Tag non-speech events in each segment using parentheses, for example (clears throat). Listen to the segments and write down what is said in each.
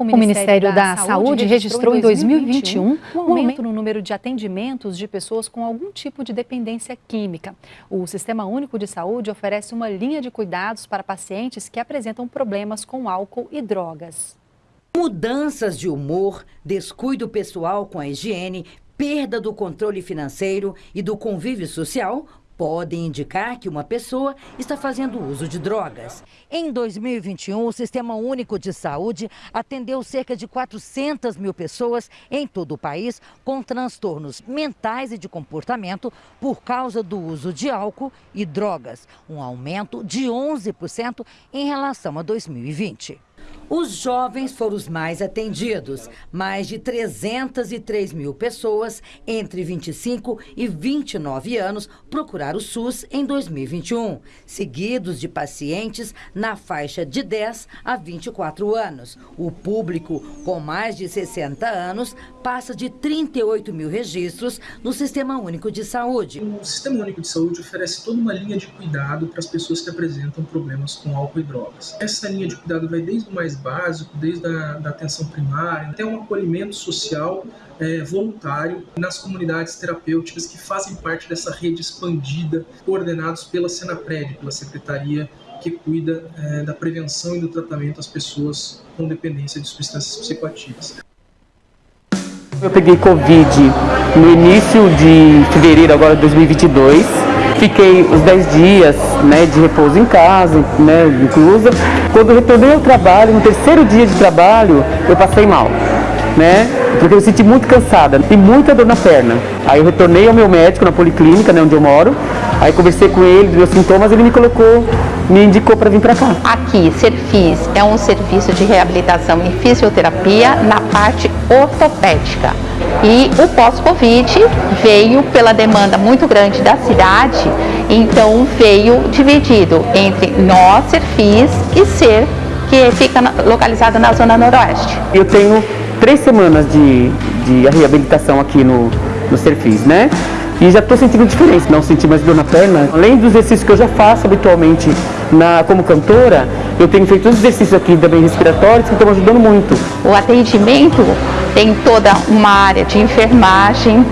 O Ministério, da, da, Saúde registrou em 2021 um aumento no número de atendimentos de pessoas com algum tipo de dependência química. O Sistema Único de Saúde oferece uma linha de cuidados para pacientes que apresentam problemas com álcool e drogas. Mudanças de humor, descuido pessoal com a higiene, perda do controle financeiro e do convívio social podem indicar que uma pessoa está fazendo uso de drogas. Em 2021, o Sistema Único de Saúde atendeu cerca de 400 mil pessoas em todo o país com transtornos mentais e de comportamento por causa do uso de álcool e drogas, um aumento de 11% em relação a 2020. Os jovens foram os mais atendidos. Mais de 303 mil pessoas entre 25 e 29 anos procuraram o SUS em 2021, seguidos de pacientes na faixa de 10 a 24 anos. O público com mais de 60 anos passa de 38 mil registros no Sistema Único de Saúde. O Sistema Único de Saúde oferece toda uma linha de cuidado para as pessoas que apresentam problemas com álcool e drogas. Essa linha de cuidado vai desde o mais básico, desde a da atenção primária, até um acolhimento social é, voluntário nas comunidades terapêuticas que fazem parte dessa rede expandida, coordenados pela Senapred, pela Secretaria que cuida é, da prevenção e do tratamento às pessoas com dependência de substâncias psicoativas. Eu peguei Covid no início de fevereiro agora de 2022 Fiquei os 10 dias né, de repouso em casa, né, inclusa. Quando retornei ao trabalho, no terceiro dia de trabalho, eu passei mal. Né? Porque eu senti muito cansada e muita dor na perna. Aí eu retornei ao meu médico na policlínica, né, onde eu moro. Aí conversei com ele, dos meus sintomas, ele me colocou, me indicou para vir para cá. Aqui, Serfis é um serviço de reabilitação e fisioterapia na parte ortopédica. E o pós-Covid veio pela demanda muito grande da cidade, então veio dividido entre nós, Serfis, e Ser, que fica localizado na zona noroeste. Eu tenho três semanas de, de reabilitação aqui no, no Serfis, né? E já estou sentindo diferença, não senti mais dor na perna. Além dos exercícios que eu já faço habitualmente na, como cantora, eu tenho feito os exercícios aqui também respiratórios que estão ajudando muito. O atendimento tem toda uma área de enfermagem,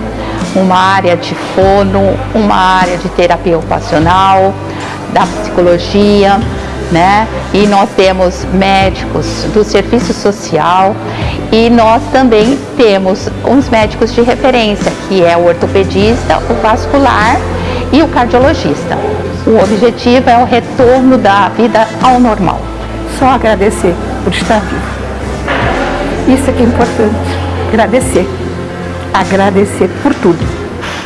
uma área de fono, uma área de terapia ocupacional, da psicologia, né? E nós temos médicos do serviço social e nós também temos uns médicos de referência, que é o ortopedista, o vascular e o cardiologista. O objetivo é o retorno da vida ao normal. Só agradecer por estar vivo. Isso é que é importante. Agradecer. Agradecer por tudo.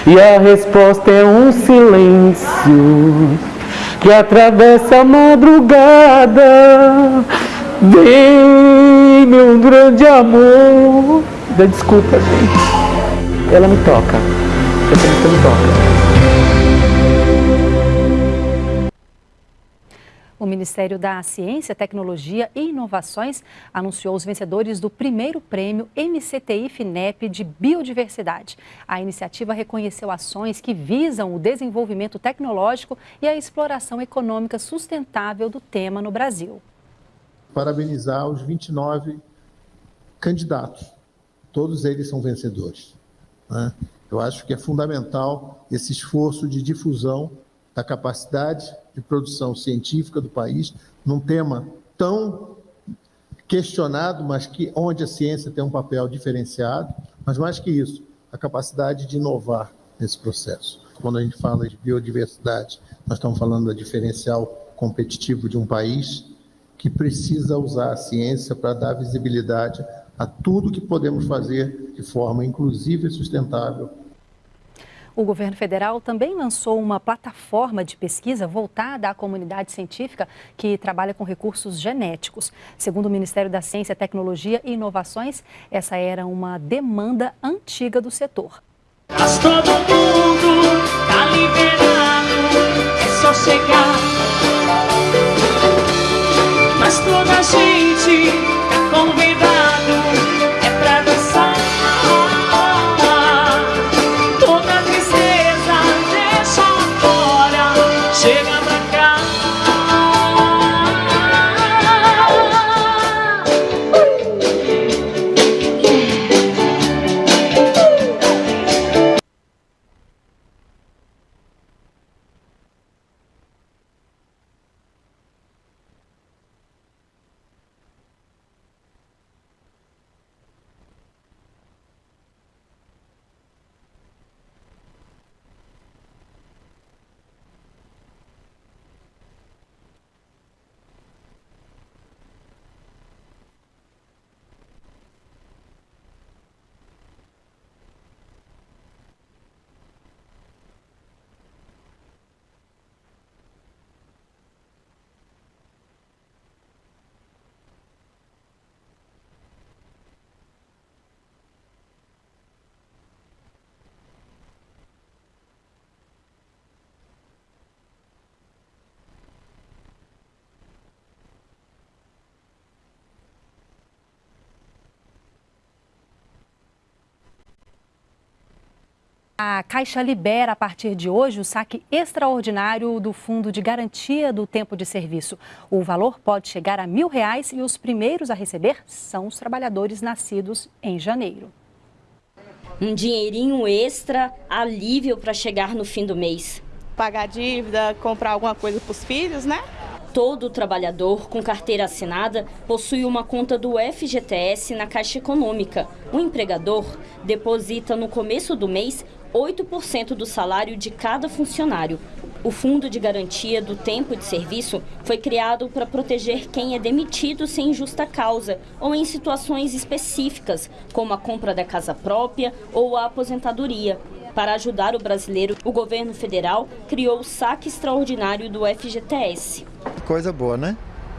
E a resposta é um silêncio que atravessa a madrugada. Vem, meu grande amor. Desculpa, gente. Ela me toca. Essa música me toca. O Ministério da Ciência, Tecnologia e Inovações anunciou os vencedores do primeiro prêmio MCTI FINEP de Biodiversidade. A iniciativa reconheceu ações que visam o desenvolvimento tecnológico e a exploração econômica sustentável do tema no Brasil. Parabenizar os 29 candidatos. Todos eles são vencedores. Né? Eu acho que é fundamental esse esforço de difusão da capacidade de produção científica do país, num tema tão questionado, mas que onde a ciência tem um papel diferenciado, mas mais que isso, a capacidade de inovar nesse processo. Quando a gente fala de biodiversidade, nós estamos falando do diferencial competitivo de um país que precisa usar a ciência para dar visibilidade a tudo que podemos fazer de forma inclusiva e sustentável o governo federal também lançou uma plataforma de pesquisa voltada à comunidade científica que trabalha com recursos genéticos. Segundo o Ministério da Ciência, Tecnologia e Inovações, essa era uma demanda antiga do setor. Mas todo mundo tá liberado, é só chegar. Mas toda gente A Caixa libera a partir de hoje o saque extraordinário do Fundo de Garantia do Tempo de Serviço. O valor pode chegar a mil reais e os primeiros a receber são os trabalhadores nascidos em janeiro. Um dinheirinho extra, alívio para chegar no fim do mês. Pagar dívida, comprar alguma coisa para os filhos, né? Todo trabalhador com carteira assinada possui uma conta do FGTS na Caixa Econômica. O empregador deposita no começo do mês 8% do salário de cada funcionário. O Fundo de Garantia do Tempo de Serviço foi criado para proteger quem é demitido sem justa causa ou em situações específicas, como a compra da casa própria ou a aposentadoria. Para ajudar o brasileiro, o governo federal criou o saque extraordinário do FGTS. Coisa boa, né?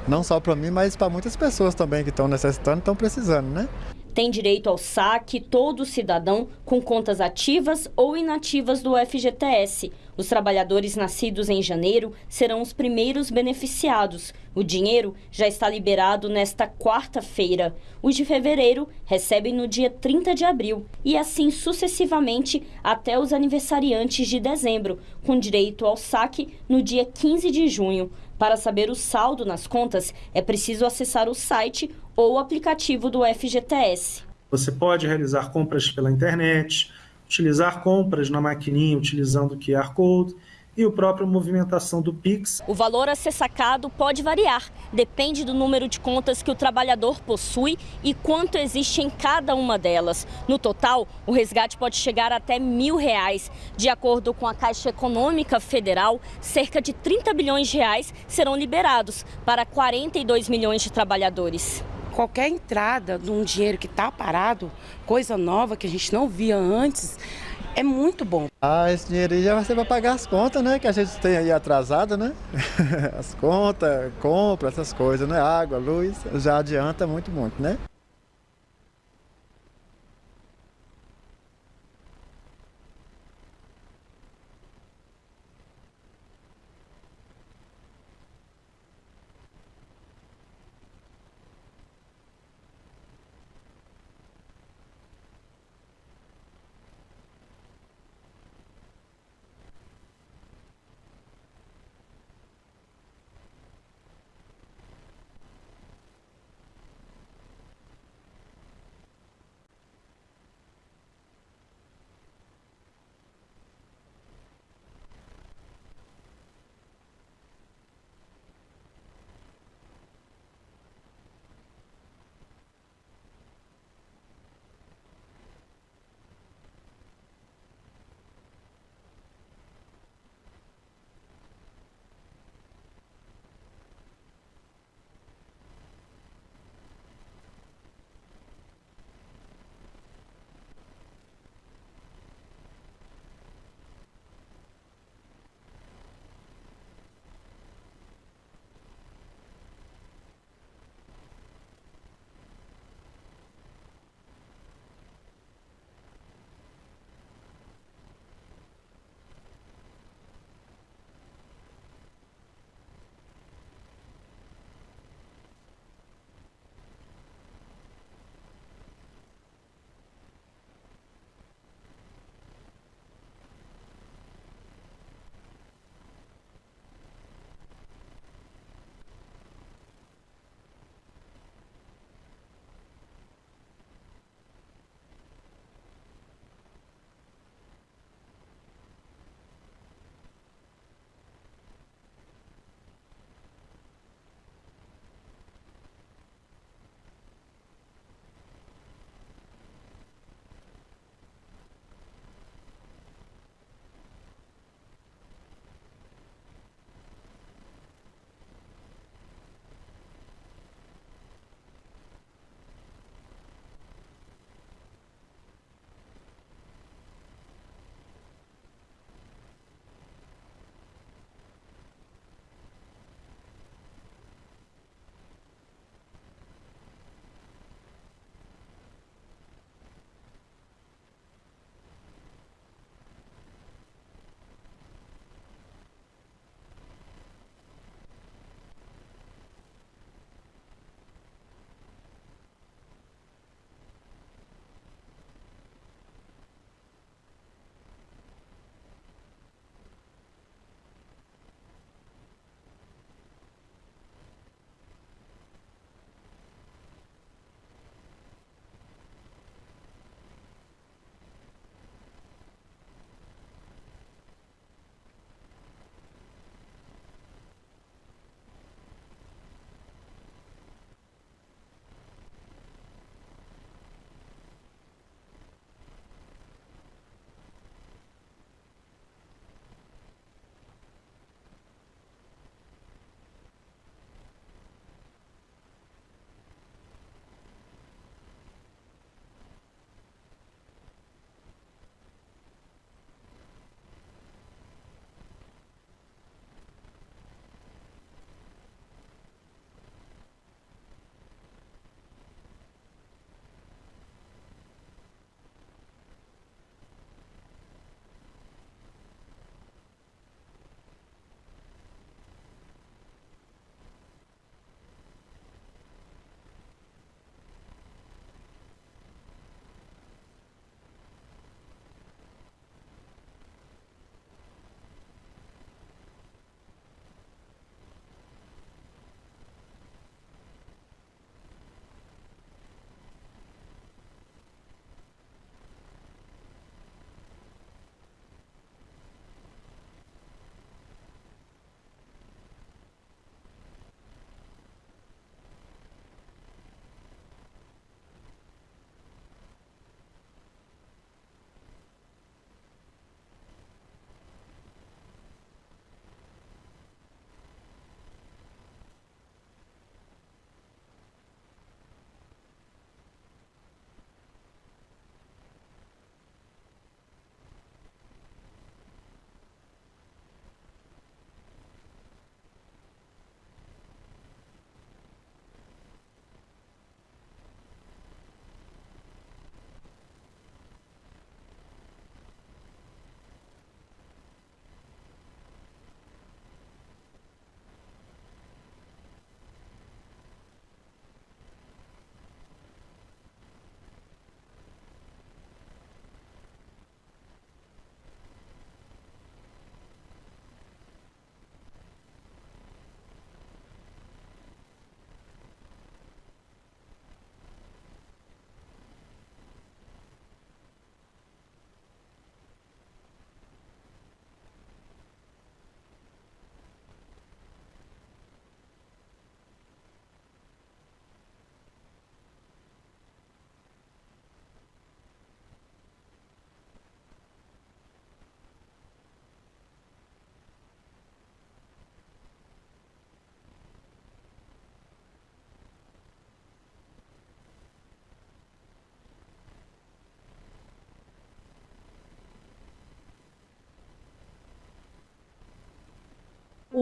Não só para mim, mas para muitas pessoas também que estão necessitando, estão precisando, né? Tem direito ao saque todo cidadão com contas ativas ou inativas do FGTS. Os trabalhadores nascidos em janeiro serão os primeiros beneficiados. O dinheiro já está liberado nesta quarta-feira. Os de fevereiro recebem no dia 30 de abril e assim sucessivamente até os aniversariantes de dezembro, com direito ao saque no dia 15 de junho. Para saber o saldo nas contas, é preciso acessar o site ou o aplicativo do FGTS. Você pode realizar compras pela internet, utilizar compras na maquininha utilizando o QR Code e a própria movimentação do Pix. O valor a ser sacado pode variar, depende do número de contas que o trabalhador possui e quanto existe em cada uma delas. No total, o resgate pode chegar até mil reais. De acordo com a Caixa Econômica Federal, cerca de 30 bilhões de reais serão liberados para 42 milhões de trabalhadores qualquer entrada de um dinheiro que está parado, coisa nova que a gente não via antes, é muito bom. Ah, esse dinheiro aí já vai ser para pagar as contas, né? Que a gente tem aí atrasada, né? (laughs) As contas, compra, essas coisas, né? Água, luz, já adianta muito, muito, né?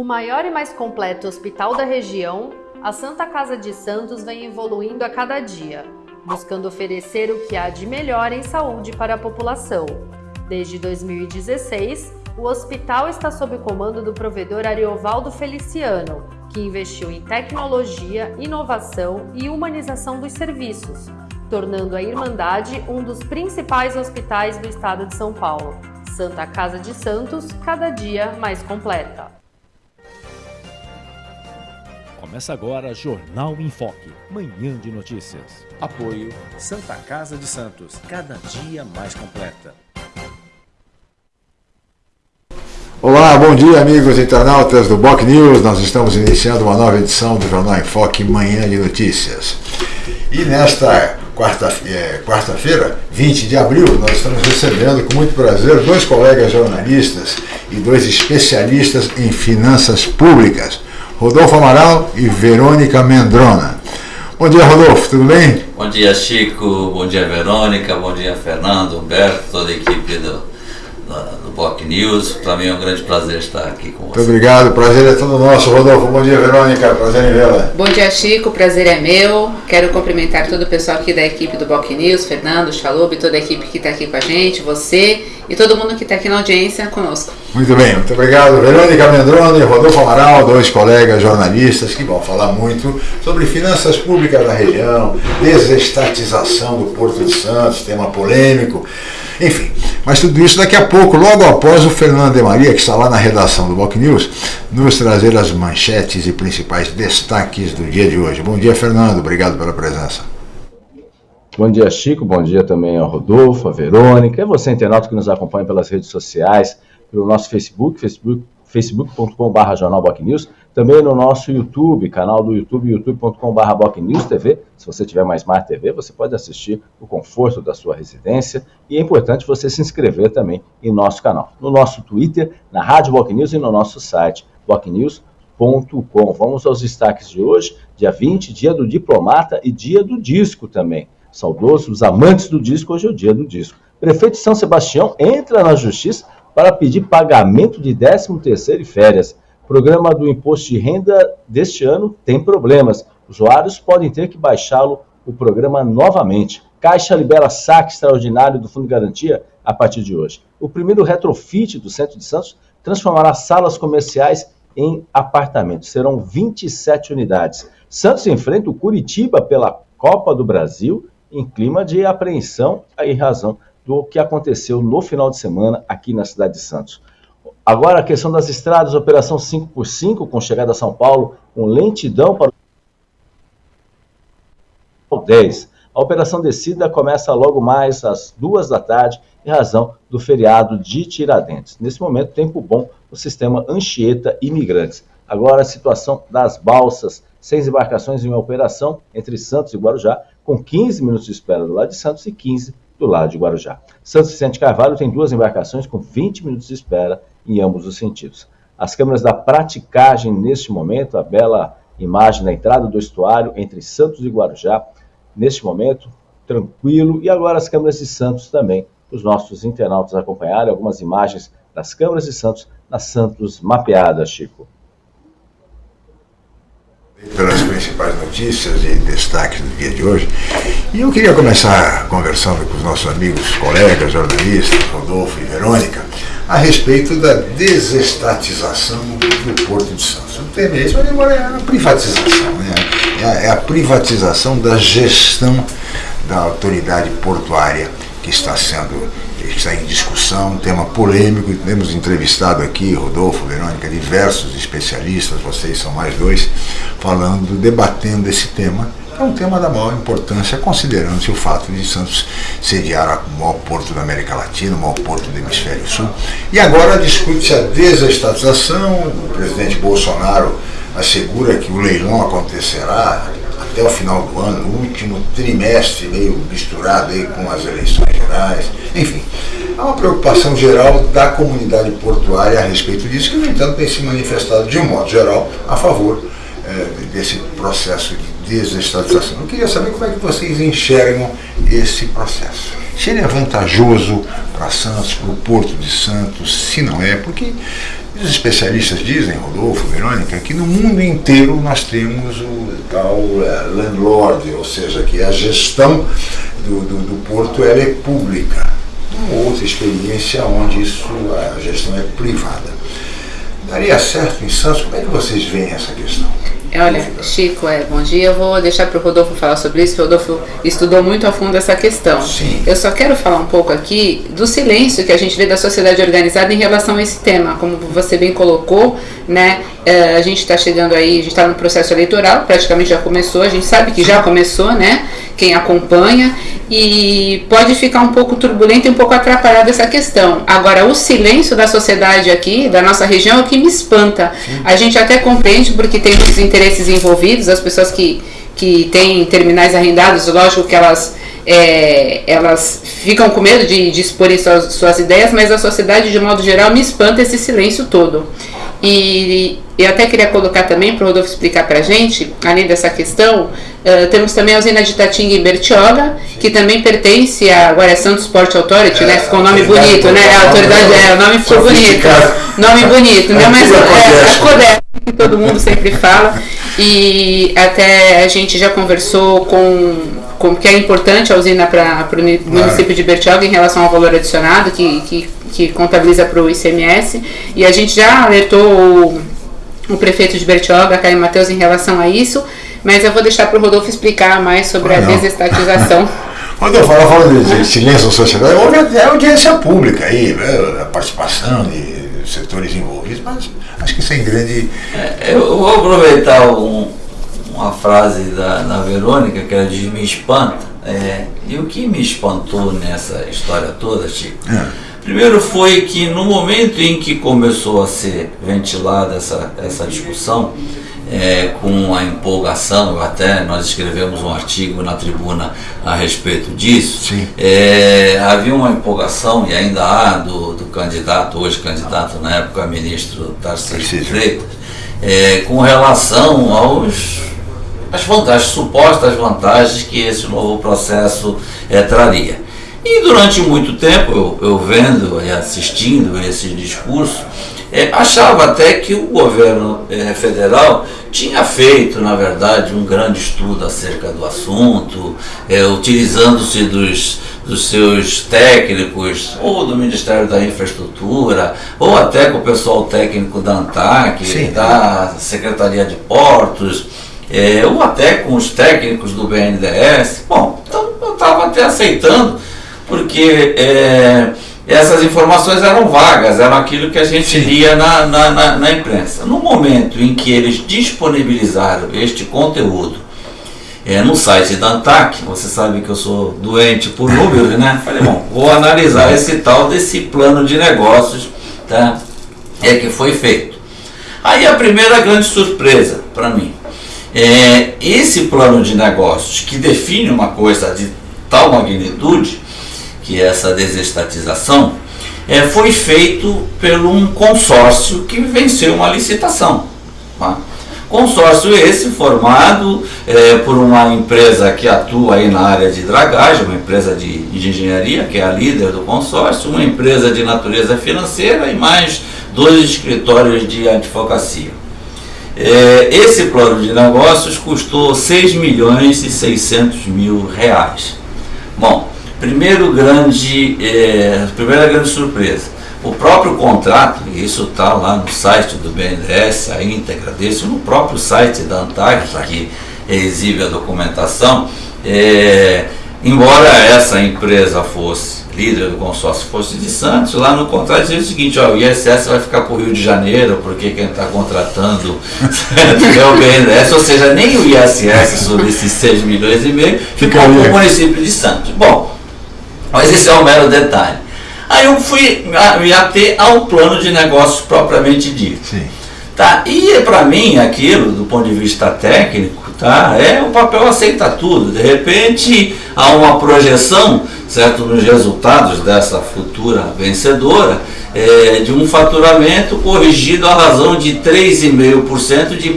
O maior e mais completo hospital da região, a Santa Casa de Santos vem evoluindo a cada dia, buscando oferecer o que há de melhor em saúde para a população. Desde 2016, o hospital está sob o comando do provedor Ariovaldo Feliciano, que investiu em tecnologia, inovação e humanização dos serviços, tornando a Irmandade um dos principais hospitais do estado de São Paulo. Santa Casa de Santos, cada dia mais completa. Começa agora Jornal em Foque, manhã de notícias. Apoio Santa Casa de Santos, cada dia mais completa. Olá, bom dia amigos internautas do Boc News. Nós estamos iniciando uma nova edição do Jornal em Foque, manhã de notícias. E nesta quarta-feira, é, quarta 20 de abril, nós estamos recebendo com muito prazer dois colegas jornalistas e dois especialistas em finanças públicas, Rodolfo Amaral e Verônica Mendrona. Bom dia, Rodolfo, tudo bem? Bom dia, Chico. Bom dia, Verônica. Bom dia, Fernando, Humberto, toda a equipe do do POC News. Para mim é um grande prazer estar aqui com você. Muito obrigado, prazer é todo nosso. Rodolfo, bom dia, Verônica, prazer em vê-la. Bom dia, Chico, prazer é meu. Quero cumprimentar todo o pessoal aqui da equipe do POC News, Fernando, Chalub, toda a equipe que está aqui com a gente, você e todo mundo que está aqui na audiência conosco. Muito bem, muito obrigado. Verônica Mendrone e Rodolfo Amaral, dois colegas jornalistas que vão falar muito sobre finanças públicas na região, desestatização do Porto de Santos, tema polêmico. Enfim, mas tudo isso daqui a pouco, logo após o Fernando de Maria, que está lá na redação do Boc News, nos trazer as manchetes e principais destaques do dia de hoje. Bom dia, Fernando. Obrigado pela presença. Bom dia, Chico. Bom dia também ao Rodolfo, a Verônica, e você, internauta que nos acompanha pelas redes sociais, pelo nosso Facebook, facebook facebook.com.br Jornal News, também no nosso YouTube, canal do YouTube, youtube.com.br News TV. Se você tiver mais Smart TV, você pode assistir o conforto da sua residência. E é importante você se inscrever também em nosso canal. No nosso Twitter, na Rádio Boc News e no nosso site, bocnews.com. Vamos aos destaques de hoje, dia 20, dia do diplomata e dia do disco também. Saudosos amantes do disco, hoje é o dia do disco. Prefeito São Sebastião entra na justiça para pedir pagamento de 13º e férias. Programa do imposto de renda deste ano tem problemas. Usuários podem ter que baixá-lo o programa novamente. Caixa libera saque extraordinário do Fundo de Garantia a partir de hoje. O primeiro retrofit do Centro de Santos transformará salas comerciais em apartamentos. Serão 27 unidades. Santos enfrenta o Curitiba pela Copa do Brasil em clima de apreensão em razão do que aconteceu no final de semana aqui na cidade de Santos. Agora a questão das estradas, operação 5x5 com chegada a São Paulo, com lentidão para o 10. A operação descida começa logo mais às duas da tarde, em razão do feriado de Tiradentes. Nesse momento, tempo bom no sistema Anchieta Imigrantes. Agora a situação das balsas, seis embarcações em operação entre Santos e Guarujá, com 15 minutos de espera do lado de Santos e 15 do lado de Guarujá. Santos Vicente Carvalho tem duas embarcações com 20 minutos de espera em ambos os sentidos. As câmeras da praticagem neste momento, a bela imagem da entrada do estuário entre Santos e Guarujá, neste momento, tranquilo. E agora as câmeras de Santos também, os nossos internautas acompanharem algumas imagens das câmeras de Santos na Santos mapeada, Chico pelas principais notícias e destaques do dia de hoje. E eu queria começar conversando com os nossos amigos, colegas, jornalistas, Rodolfo e Verônica, a respeito da desestatização do Porto de Santos. O tema é esse, mas agora é a privatização, né? é, a, é privatização da gestão da autoridade portuária que está sendo está em discussão, um tema polêmico, temos entrevistado aqui, Rodolfo, Verônica, diversos especialistas, vocês são mais dois, falando, debatendo esse tema, é um tema da maior importância, considerando-se o fato de Santos sediar o maior porto da América Latina, o maior porto do Hemisfério Sul. E agora discute-se a desestatização, o presidente Bolsonaro assegura que o leilão acontecerá até o final do ano, no último trimestre, meio misturado aí com as eleições gerais, enfim. Há uma preocupação geral da comunidade portuária a respeito disso, que, no entanto, tem se manifestado de um modo geral a favor é, desse processo de desestatização. Eu queria saber como é que vocês enxergam esse processo. Se ele é vantajoso para Santos, para o Porto de Santos, se não é, porque Os especialistas dizem, Rodolfo, Verônica, que no mundo inteiro nós temos o tal uh, landlord, ou seja, que a gestão do, do, do porto ela é pública. Uma outra experiência onde isso, a gestão é privada. Daria certo em Santos? Como é que vocês veem essa questão? Olha, Chico, é, bom dia. Eu vou deixar para o Rodolfo falar sobre isso. O Rodolfo estudou muito a fundo essa questão. Sim. Eu só quero falar um pouco aqui do silêncio que a gente vê da sociedade organizada em relação a esse tema. Como você bem colocou, né? É, a gente está chegando aí, a gente está no processo eleitoral, praticamente já começou, a gente sabe que já começou, né? Quem acompanha, e pode ficar um pouco turbulento e um pouco atrapalhada essa questão. Agora, o silêncio da sociedade aqui, da nossa região, é o que me espanta. A gente até compreende porque tem muitos interesses envolvidos, as pessoas que, que têm terminais arrendados, lógico que elas. É, elas ficam com medo de, de expor suas, suas ideias, mas a sociedade, de modo geral, me espanta esse silêncio todo. E eu até queria colocar também para o Rodolfo explicar para a gente, além dessa questão, uh, temos também a usina de Tatinga em Bertioga, que também pertence a, agora é Santos Sport Authority, é, né? Ficou um nome bonito, né? A autoridade, é, o nome ficou bonito. Nome bonito, né? Mas é, a CODES, que todo mundo sempre fala. E até a gente já conversou com, com que é importante a usina para o município de Bertioga em relação ao valor adicionado, que, que que contabiliza para o ICMS, e a gente já alertou o, o prefeito de Bertioga, Caio Matheus, em relação a isso, mas eu vou deixar para o Rodolfo explicar mais sobre ah, a desestatização. (laughs) Quando eu falo, falo de silêncio da sociedade, é audiência pública aí, né? a participação de setores envolvidos, mas acho que isso é grande. É, eu vou aproveitar um, uma frase da, da Verônica, que ela diz: me espanta. É, e o que me espantou nessa história toda, Chico? É Primeiro foi que no momento em que começou a ser ventilada essa, essa discussão, é, com a empolgação, até nós escrevemos um artigo na tribuna a respeito disso, é, havia uma empolgação, e ainda há, do, do candidato, hoje candidato na época, ministro Tarcísio Freitas, é, com relação aos as vantagens, supostas vantagens que esse novo processo é, traria. E durante muito tempo, eu, eu vendo e assistindo esse discurso, é, achava até que o governo é, federal tinha feito, na verdade, um grande estudo acerca do assunto, é, utilizando-se dos, dos seus técnicos, ou do Ministério da Infraestrutura, ou até com o pessoal técnico da ANTAC, Sim. da Secretaria de Portos, é, ou até com os técnicos do BNDES. Bom, então eu estava até aceitando porque é, essas informações eram vagas, eram aquilo que a gente Sim. lia na, na, na, na, imprensa. No momento em que eles disponibilizaram este conteúdo é, no site da ANTAC, você sabe que eu sou doente por números, né? Falei, bom, vou analisar esse tal desse plano de negócios tá? é, que foi feito. Aí a primeira grande surpresa para mim é esse plano de negócios que define uma coisa de tal magnitude que é essa desestatização, é, foi feito por um consórcio que venceu uma licitação. Tá? Consórcio esse formado é, por uma empresa que atua aí na área de dragagem, uma empresa de, de engenharia, que é a líder do consórcio, uma empresa de natureza financeira e mais dois escritórios de advocacia. É, esse plano de negócios custou 6 milhões e 600 mil reais. Bom, Primeiro grande, é, primeira grande surpresa, o próprio contrato, e isso está lá no site do BNDES, a íntegra desse, no próprio site da ANTAC, que exibe a documentação, é, embora essa empresa fosse líder do consórcio fosse de Santos, lá no contrato dizia o seguinte, ó, o ISS vai ficar para o Rio de Janeiro, porque quem está contratando (laughs) é o BNDES, ou seja, nem o ISS sobre esses 6 milhões e meio ficou para o município de Santos. Bom, mas esse é um mero detalhe. Aí eu fui me ater ao plano de negócios propriamente dito. Sim. Tá? E para mim aquilo, do ponto de vista técnico, tá? é o papel aceita tudo. De repente há uma projeção certo, nos resultados dessa futura vencedora é, de um faturamento corrigido à razão de 3,5% de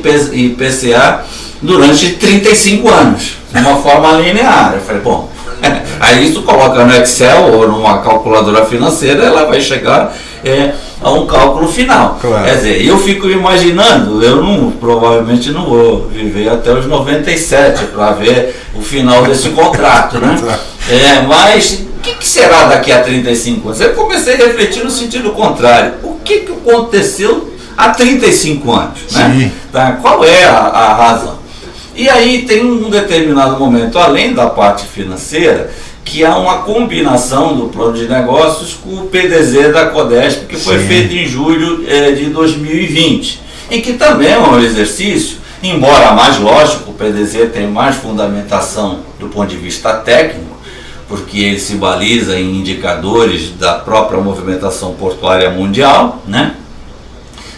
IPCA durante 35 anos, de uma forma linear. Eu falei, bom, Aí isso coloca no Excel ou numa calculadora financeira, ela vai chegar é, a um cálculo final. Claro. Quer dizer, eu fico imaginando, eu não, provavelmente não vou viver até os 97 para ver o final desse contrato, né? É, mas o que, que será daqui a 35 anos? Eu comecei a refletir no sentido contrário. O que, que aconteceu há 35 anos? Né? Tá? Qual é a, a razão? E aí tem um determinado momento, além da parte financeira, que há uma combinação do plano de negócios com o PDZ da Codesp, que foi Sim. feito em julho eh, de 2020, e que também é um exercício, embora mais lógico, o PDZ tem mais fundamentação do ponto de vista técnico, porque ele se baliza em indicadores da própria movimentação portuária mundial, né?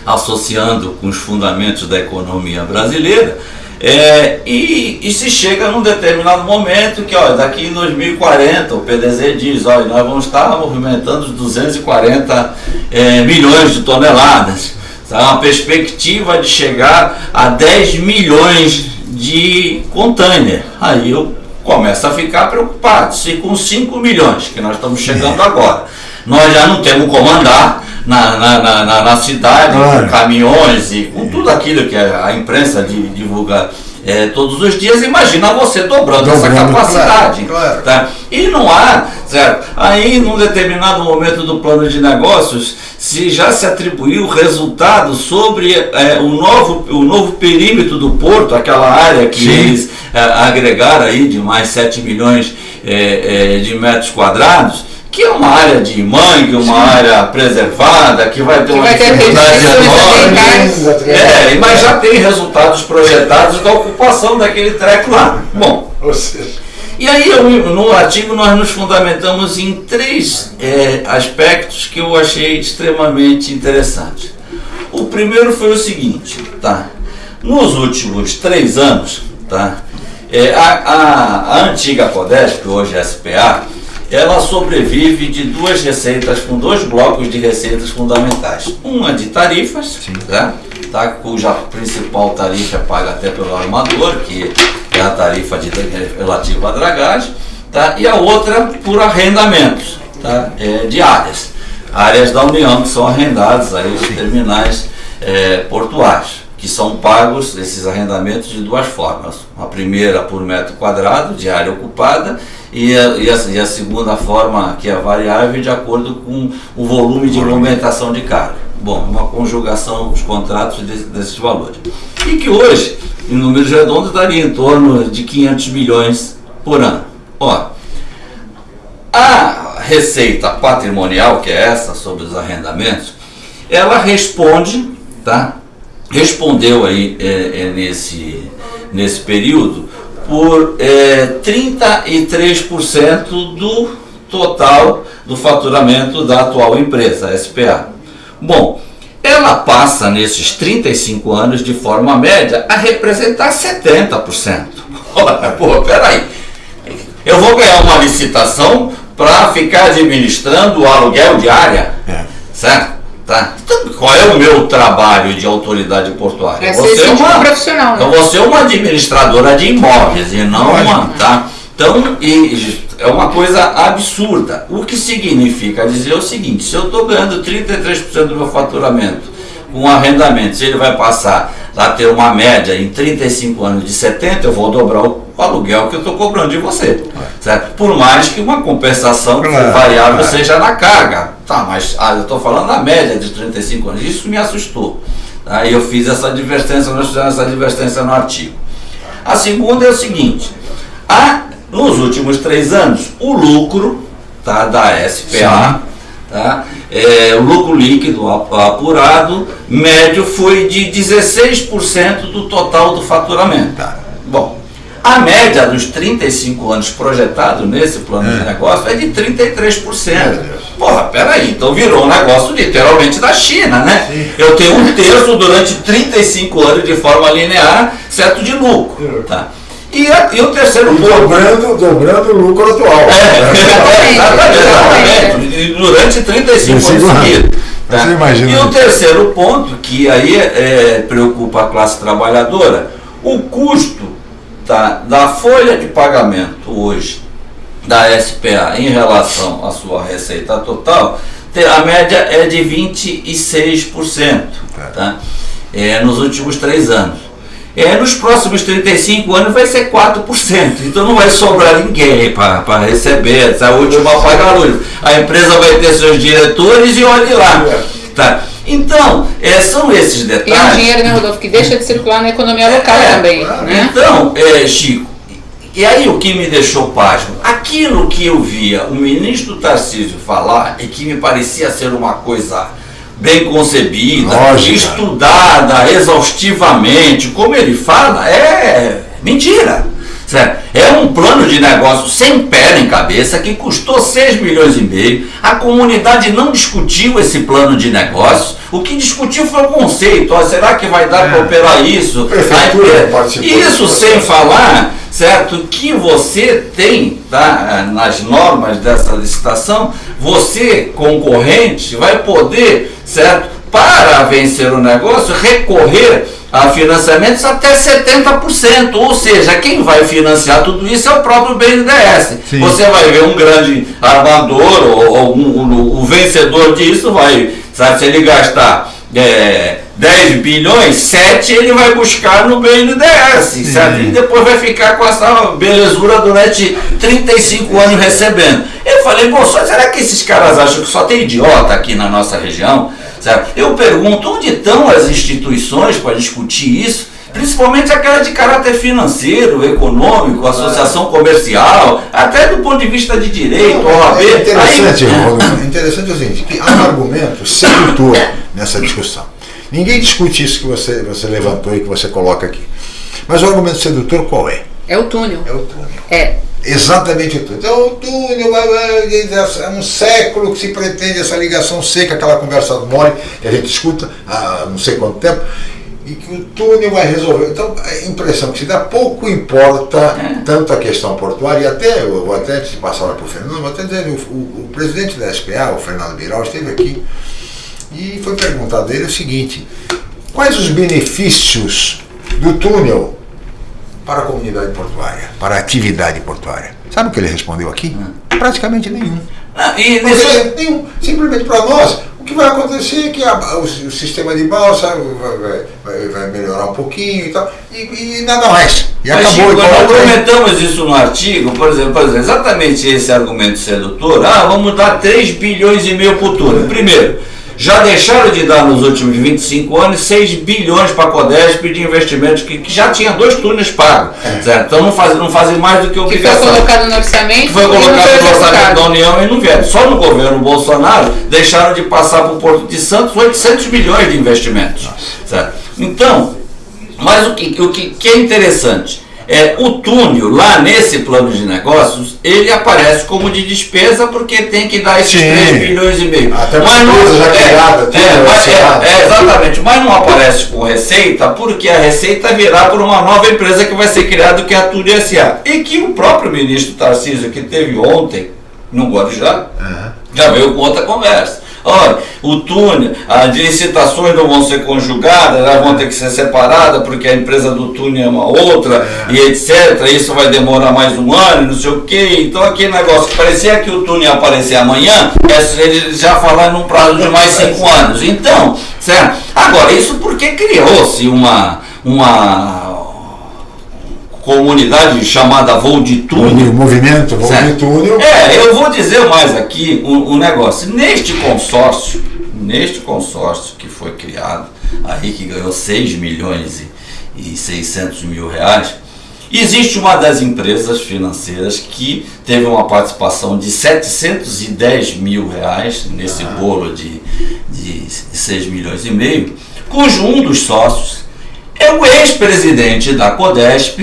associando com os fundamentos da economia brasileira, é, e, e se chega num determinado momento que, olha, daqui em 2040, o PDZ diz, olha, nós vamos estar movimentando os 240 é, milhões de toneladas. Tá? Uma perspectiva de chegar a 10 milhões de container. Aí eu começo a ficar preocupado. Se com 5 milhões, que nós estamos chegando agora, nós já não temos como andar na, na, na, na- cidade, com caminhões e com tudo aquilo que a, imprensa di- divulga eh, todos os dias, imagina você dobrando, essa Dobrando, capacidade. claro, claro. tá? E não há, certo? Aí, num determinado momento do plano de negócios, se já se atribuiu resultado sobre eh, o, novo, o novo perímetro do porto, aquela área que Sim. eles eh, agregaram aí de mais 7 milhões eh, eh, de metros quadrados, que é uma área de mangue, uma área preservada, que vai ter uma vai ter dificuldade enorme. É, mas já tem resultados projetados da ocupação daquele treco lá. Bom, e aí eu, no artigo nós nos fundamentamos em três eh, aspectos que eu achei extremamente interessantes. O primeiro foi o seguinte, tá? Nos últimos três anos, tá? Eh, a, a- a antiga Codesp, hoje SPA, ela sobrevive de duas receitas, com dois blocos de receitas fundamentais. Uma de tarifas, tá? Tá? cuja principal tarifa é paga até pelo armador, que é a tarifa de, relativa à dragagem, tá? e a outra por arrendamentos tá? é, de áreas. Áreas da União que são arrendadas aí os terminais é, portuários, que são pagos esses arrendamentos de duas formas. A primeira por metro quadrado de área ocupada e a, e a, e a segunda forma, que é variável, de acordo com o volume de movimentação de carga. Bom, uma conjugação dos contratos desse- desses valores. E que hoje, em números redondos, daria em torno de 500 milhões por ano. Ó, a receita patrimonial, que é essa, sobre os arrendamentos, ela responde, tá? Respondeu aí é, é, nesse, nesse período por é, 33% do total do faturamento da atual empresa, a SPA. Bom, ela passa nesses 35 anos de forma média a representar 70%. (laughs) Olha, pô, peraí. Eu vou ganhar uma licitação para ficar administrando o aluguel de área, certo? Tá? Então, qual é o meu trabalho de autoridade portuária? É ser síndico uma- profissional, né? Eu vou ser uma administradora de imóveis e não uma, tá? Então, e- é uma coisa absurda. O que significa dizer o seguinte, se eu estou ganhando 33% do meu faturamento com arrendamento, se ele vai passar a ter uma média em 35 anos de 70, eu vou dobrar o aluguel que eu estou cobrando de você. Certo? Por mais que uma compensação variável seja na carga. Tá, mas ah, eu estou falando na média de 35 anos. Isso me assustou. Aí eu fiz essa advertência, nós fizemos essa advertência no artigo. A segunda é o seguinte: a, nos últimos três anos, o lucro tá, da SPA, tá, é, o lucro líquido ap- apurado, médio, foi de 16% do total do faturamento. Bom, a média dos 35 anos projetado nesse plano de negócio é de 33%. Porra, peraí, então virou um negócio literalmente da China, né? Eu tenho um terço durante 35 anos de forma linear, certo de lucro. Tá? E, a- e o terceiro ponto. dobrando, dobrando o lucro atual. É, (laughs) (laughs) exatamente. E Durante 35 anos 35 anos. seguidos. tá? Você imagina E o terceiro ponto, que aí é, preocupa a classe trabalhadora, o custo tá, da folha de pagamento hoje da SPA em relação à sua receita total a média é de 26%, tá? É, nos últimos três anos. É, nos próximos 35 anos vai ser 4%. Então não vai sobrar ninguém para receber essa última paga luz. A empresa vai ter seus diretores e olhe lá. Tá? Então, é, são esses detalhes. E é um dinheiro, né, Rodolfo, que deixa de circular na economia local é, também. Né? Então, é, Chico, e aí o que me deixou pasmo? Aquilo que eu via o ministro Tarcísio falar e que me parecia ser uma coisa bem concebida, Lógica. estudada exaustivamente, como ele fala, é mentira. Certo? É um plano de negócio sem pé nem cabeça que custou 6 milhões e meio. A comunidade não discutiu esse plano de negócio. O que discutiu foi o conceito. Ó, será que vai dar é. para operar isso? Aí, isso sem falar, certo, que você tem tá, nas normas dessa licitação, você concorrente vai poder, certo, para vencer o negócio, recorrer a financiamentos até 70%, ou seja, quem vai financiar tudo isso é o próprio BNDES. Sim. Você vai ver um grande armador, ou, ou um, um, o vencedor disso vai, sabe, se ele gastar é, 10 bilhões, 7 ele vai buscar no BNDES, certo? E depois vai ficar com essa belezura durante 35 anos recebendo. Eu falei, pô, será que esses caras acham que só tem idiota aqui na nossa região? Certo? Eu pergunto, onde estão as instituições para discutir isso? Principalmente aquela de caráter financeiro, econômico, associação comercial, até do ponto de vista de direito, Não, OAB. É interessante, Aí... é interessante o seguinte, que há um argumento sedutor nessa discussão. Ninguém discute isso que você, você levantou e que você coloca aqui. Mas o argumento sedutor qual é? É o túnel. É o túnel. É. Exatamente tudo. Então, o túnel, é um século que se pretende essa ligação seca, aquela conversa mole que a gente escuta há não sei quanto tempo, e que o túnel vai resolver. Então, a impressão que se dá, pouco importa tanto a questão portuária, e até, eu vou até te passar para o Fernando, vou até dizer, o, o, o presidente da SPA, o Fernando Biral, esteve aqui e foi perguntado a ele o seguinte: quais os benefícios do túnel para a comunidade portuária, para a atividade portuária? Sabe o que ele respondeu aqui? Hum. Praticamente nenhum. Ah, e nesse... nenhum. Simplesmente para nós, que vai acontecer é que a, o, o, sistema de balsa vai, vai, vai, melhorar um pouquinho e tal, e, e nada mais. E Mas, acabou. Chico, nós comentamos isso no artigo, por exemplo, por exemplo, exatamente esse argumento sedutor, ah, vamos dar 3 bilhões e meio por túnel. Primeiro, já deixaram de dar nos últimos 25 anos 6 bilhões para a Codesp de investimentos que, que, já tinha dois túneis pagos. É. Certo? Então não fazem, não fazem mais do que obrigação. Que foi colocado no orçamento. Foi colocado no orçamento da União e não vieram. Só no governo Bolsonaro deixaram de passar para o Porto de Santos 800 bilhões de investimentos. Certo? Então, mas o que, o que, que é interessante? É, o túnel, lá nesse plano de negócios, ele aparece como de despesa porque tem que dar esses Sim. 3 bilhões e meio. Até mas não, já é, criada, é, mas, é, é, exatamente, mas não aparece com receita porque a receita virá por uma nova empresa que vai ser criada que é a Túnel S.A. E que o próprio ministro Tarcísio, que teve ontem no Guarujá, uhum. já veio com outra conversa. Olha, o túnel, as licitações não vão ser conjugadas, elas vão ter que ser separadas, porque a empresa do túnel é uma outra, é. e etc. Isso vai demorar mais um ano, não sei o quê. Então aquele negócio que parecia que o túnel ia aparecer amanhã, é, ele já falar num prazo de mais cinco anos. Então, certo? Agora, isso porque criou-se uma, uma comunidade chamada Voo de Túnel. Movimento Voo certo? de Túnel. É, eu vou dizer mais aqui um, um, negócio. Neste consórcio, neste consórcio que foi criado, aí que ganhou 6 milhões e, e 600 mil reais, existe uma das empresas financeiras que teve uma participação de 710 mil reais nesse ah. bolo de, de 6 milhões e meio, cujo um dos sócios é o ex-presidente da Codesp,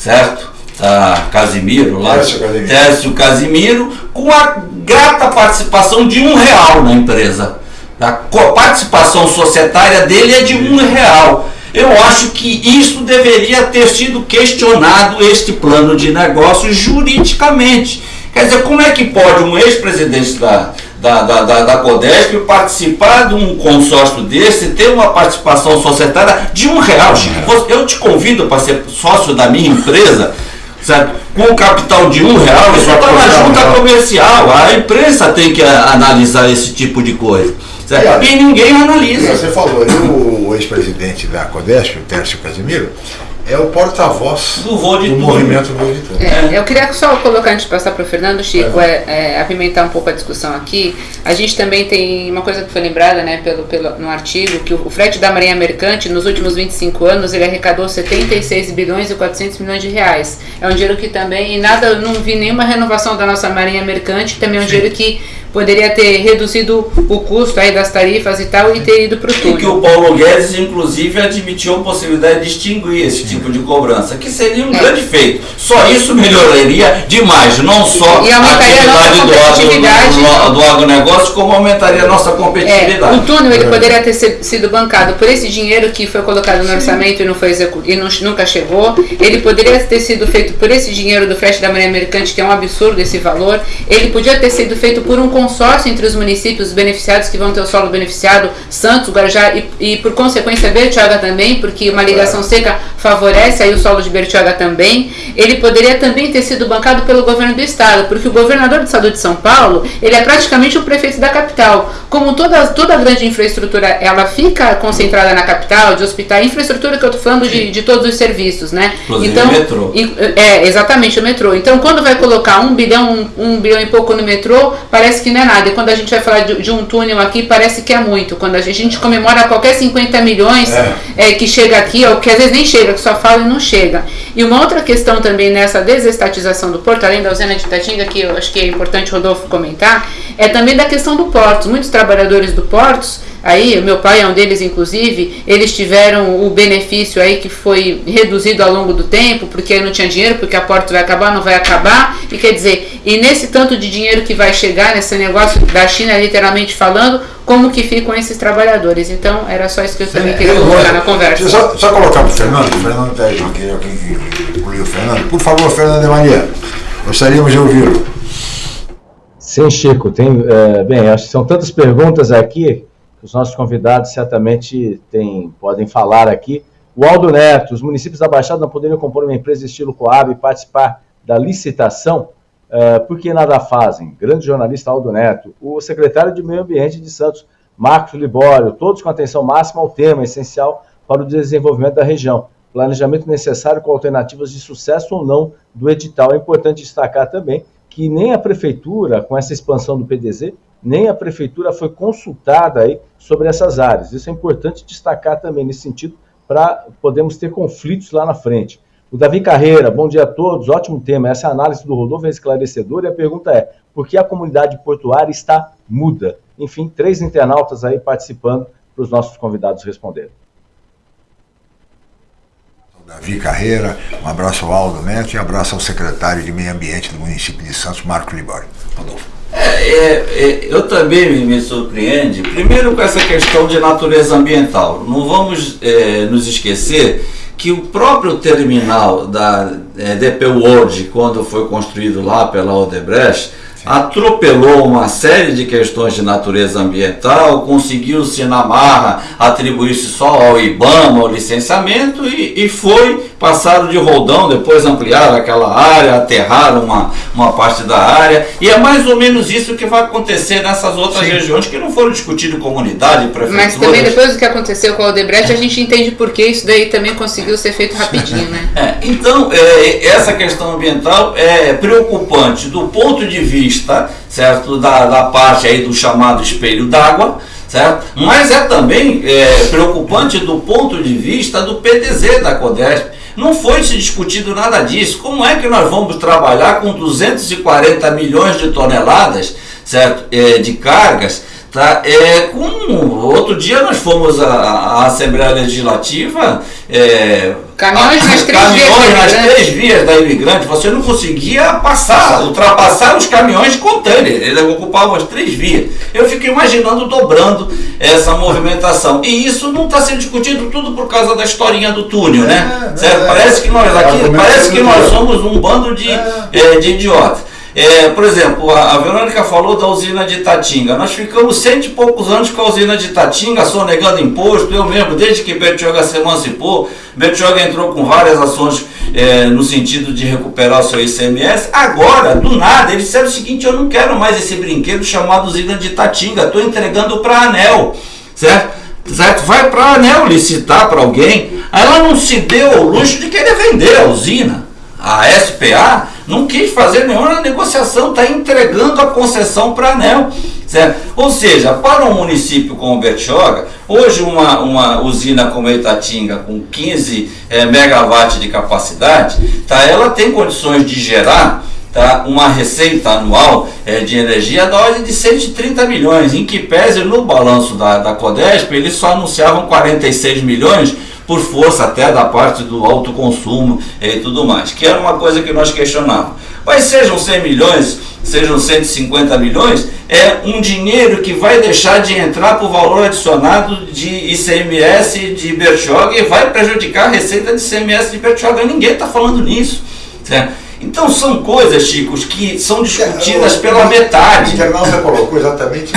certo? Tá, Casimiro lá, Tércio Casimiro. Tércio Casimiro, com a grata participação de um real na empresa. A participação societária dele é de um real. Eu acho que isso deveria ter sido questionado, este plano de negócios, juridicamente. Quer dizer, como é que pode um ex-presidente da, da, da, da, da Codesp participar de um consórcio desse, ter uma participação societária de um real. Chico, eu te convido para ser sócio da minha empresa certo? com o capital de um real, isso está na junta comercial. A imprensa tem que analisar esse tipo de coisa. Certo? E, ninguém analisa. Você falou, o ex-presidente da Codesp, o Tércio Casimiro, é o porta-voz do, voo de do movimento Voo de Tudo. É, eu queria só colocar, antes de passar para o Fernando, Chico, é. É, é, apimentar um pouco a discussão aqui. A gente também tem uma coisa que foi lembrada né, pelo, pelo, no artigo, que o, o frete da Marinha Mercante, nos últimos 25 anos, ele arrecadou 76 bilhões e 400 milhões de reais. É um dinheiro que também, e nada, não vi nenhuma renovação da nossa Marinha Mercante, também é um Sim. dinheiro que poderia ter reduzido o custo aí das tarifas e tal e ter ido para o túnel. E que o Paulo Guedes, inclusive, admitiu a possibilidade de extinguir esse tipo de cobrança, que seria um é. grande feito. Só isso melhoraria demais, não só e a atividade do, agro, do agronegócio, como aumentaria a nossa competitividade. É, o túnel ele é. poderia ter sido bancado por esse dinheiro que foi colocado no orçamento e não foi e não, nunca chegou. Ele poderia ter sido feito por esse dinheiro do frete da Marinha Mercante, que é um absurdo esse valor. Ele podia ter sido feito por um consórcio entre os municípios beneficiados que vão ter o solo beneficiado, Santos, Guarujá e, e por consequência Bertioga também, porque uma ligação seca favorece aí o solo de Bertioga também. Ele poderia também ter sido bancado pelo governo do estado, porque o governador do estado de São Paulo, ele é praticamente o prefeito da capital. Como toda, toda a grande infraestrutura, ela fica concentrada na capital, de hospital, infraestrutura que eu estou falando de, de todos os serviços, né? Inclusive então, o metrô. É, exatamente, o metrô. Então, quando vai colocar um bilhão, um, um bilhão e pouco no metrô, parece que que não é nada. E quando a gente vai falar de, de um túnel aqui, parece que é muito. Quando a gente, a gente comemora qualquer 50 milhões é. É, que chega aqui, ou que às vezes nem chega, que só fala e não chega. E uma outra questão também nessa desestatização do porto, além da usina de Tatinga, que eu acho que é importante Rodolfo comentar, é também da questão do porto. Muitos trabalhadores do portos Aí, meu pai é um deles, inclusive, eles tiveram o benefício aí que foi reduzido ao longo do tempo, porque não tinha dinheiro, porque a porta vai acabar, não vai acabar. E quer dizer, e nesse tanto de dinheiro que vai chegar nesse negócio da China, literalmente falando, como que ficam esses trabalhadores? Então, era só isso que eu também queria colocar na conversa. Só, só colocar para o Fernando, o Fernando está aí, quem incluiu o Fernando. Por favor, Fernando de Maria, gostaríamos de ouvi-lo. Sim, Chico, tem, é, bem, acho que são tantas perguntas aqui os nossos convidados certamente tem, podem falar aqui. O Aldo Neto, os municípios da Baixada não poderiam compor uma empresa estilo Coab e participar da licitação? Uh, por que nada fazem? Grande jornalista Aldo Neto, o secretário de Meio Ambiente de Santos, Marcos Libório, todos com atenção máxima ao tema essencial para o desenvolvimento da região. Planejamento necessário com alternativas de sucesso ou não do edital. É importante destacar também que nem a prefeitura, com essa expansão do PDZ, nem a prefeitura foi consultada aí sobre essas áreas. Isso é importante destacar também nesse sentido para podermos ter conflitos lá na frente. O Davi Carreira, bom dia a todos, ótimo tema. Essa análise do Rodolfo é esclarecedora e a pergunta é: por que a comunidade portuária está muda? Enfim, três internautas aí participando para os nossos convidados responderem. Davi Carreira, um abraço ao Aldo Neto e um abraço ao secretário de Meio Ambiente do município de Santos, Marco Libório. Rodolfo. É, é, é, eu também me, me, surpreende, primeiro com essa questão de natureza ambiental. Não vamos é, nos esquecer que o próprio terminal da é, DP World, quando foi construído lá pela Odebrecht, atropelou uma série de questões de natureza ambiental, conseguiu-se na marra atribuir-se só ao IBAMA o licenciamento e, e foi passado de roldão, depois ampliaram aquela área, aterraram uma, uma parte da área, e é mais ou menos isso que vai acontecer nessas outras Sim. regiões que não foram discutidas em comunidade, prefeitura. Mas também depois do que aconteceu com a Odebrecht, a gente entende por que isso daí também conseguiu ser feito rapidinho, né? (laughs) É, então, é, essa questão ambiental é preocupante do ponto de vista, certo, da, da parte aí do chamado espelho d'água, certo? Mas é também é, preocupante do ponto de vista do PDZ da CODESP, não foi se discutido nada disso. Como é que nós vamos trabalhar com 240 milhões de toneladas certo? É, de cargas? Tá? É, com, outro dia nós fomos à, à Assembleia Legislativa. É, caminhões nas, três, caminhões vias nas três vias da imigrante, você não conseguia passar, ultrapassar os caminhões de container, eles ocupavam as três vias. Eu fico imaginando dobrando essa movimentação. E isso não está sendo discutido tudo por causa da historinha do túnel, né? É, certo? É, parece que nós aqui, parece que nós somos um bando de, é, de idiotas. É, por exemplo, a, Verônica falou da usina de Tatinga. Nós ficamos cento e poucos anos com a usina de Tatinga, sonegando imposto. Eu lembro, desde que Betioga se emancipou, Betioga entrou com várias ações é, no sentido de recuperar o seu ICMS. Agora, do nada, eles disseram o seguinte: eu não quero mais esse brinquedo chamado usina de Tatinga, estou entregando para a ANEL, certo? certo? Vai para a ANEL licitar para alguém. Ela não se deu o luxo de querer vender a usina. A SPA não quis fazer nenhuma negociação, está entregando a concessão para a ANEL. Certo? Ou seja, para um município como Bertioga, hoje uma, uma usina como Itatinga, com 15 é, megawatts de capacidade, tá, ela tem condições de gerar tá, uma receita anual é, de energia da ordem de 130 milhões, em que pese no balanço da, da Codesp, eles só anunciavam 46 milhões, por força até da parte do alto consumo e tudo mais, que era uma coisa que nós questionávamos. Mas sejam 100 milhões, sejam 150 milhões, é um dinheiro que vai deixar de entrar para o valor adicionado de ICMS de Bertioga e vai prejudicar a receita de ICMS de Bertioga. Ninguém está falando nisso. Certo? Então são coisas, Chicos, que são discutidas pela metade. O internauta colocou exatamente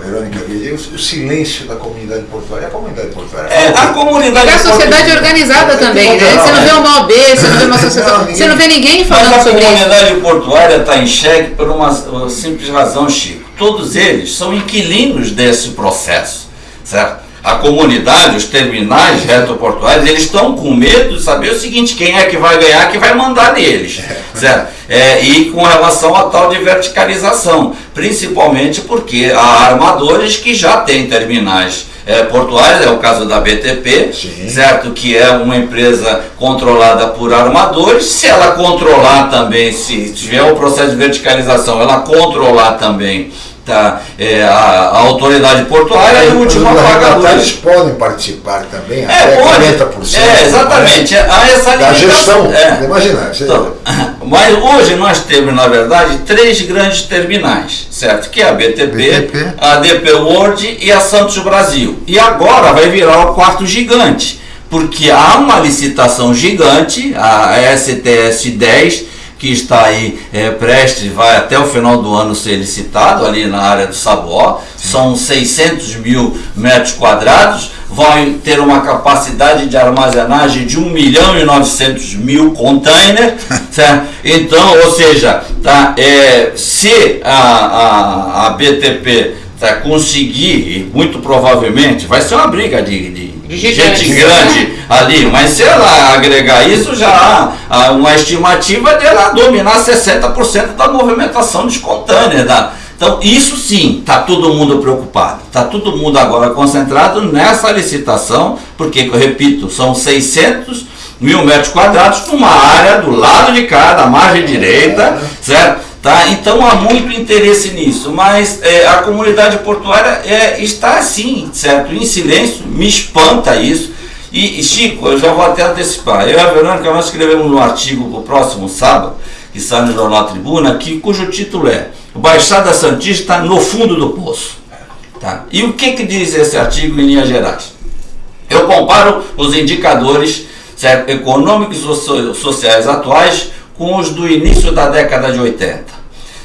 Verônica o, o, silêncio da comunidade portuária. A comunidade portuária. É, a comunidade. E a sociedade organizada também, né? Você não vê uma OAB, você não vê uma associação, você não vê ninguém falando sobre isso. A comunidade portuária está em xeque por uma, uma simples razão, Chico. Todos eles são inquilinos desse processo, certo? A comunidade, os terminais retroportuários, eles estão com medo de saber o seguinte, quem é que vai ganhar, que vai mandar neles, (laughs) certo? É, e com relação a tal de verticalização, principalmente porque há armadores que já têm terminais é, portuários, é o caso da BTP, Sim. certo? Que é uma empresa controlada por armadores. Se ela controlar também, se tiver o um processo de verticalização, ela controlar também tá, é, a, a, autoridade portuária e o último pagador. Eles podem participar também, é, até pode, 40%. É, exatamente. Há essa da gestão, é. imagina. Então, (laughs) mas hoje nós temos, na verdade, três grandes terminais, certo? Que é a BTP, BTP, a DP World e a Santos Brasil. E agora vai virar o quarto gigante, porque há uma licitação gigante, a STS 10, que está aí é, prestes, vai até o final do ano ser licitado ali na área do Sabuó. São 600 mil metros quadrados, vai ter uma capacidade de armazenagem de 1 milhão e 900 mil containers, (laughs) certo? Então, ou seja, tá, é, se a, a, a BTP tá, conseguir, e muito provavelmente, vai ser uma briga de, de gente grande ali, mas se ela agregar isso, já há uma estimativa dela dominar 60% da movimentação espontânea. Da, então, isso sim, está todo mundo preocupado. Está todo mundo agora concentrado nessa licitação, porque, eu repito, são 600 mil metros quadrados numa área do lado de cá, da margem direita, certo? Tá? Então há muito interesse nisso, mas é, a comunidade portuária é, está assim, certo? Em silêncio, me espanta isso. E, e, Chico, eu já vou até antecipar. Eu e a Verônica, nós escrevemos um artigo para o próximo sábado, que sai no Jornal Tribuna, que, cujo título é Baixada Santista no fundo do poço. Tá? E o que, que diz esse artigo em linhas gerais? Eu comparo os indicadores econômicos e sociais atuais com os do início da década de 80.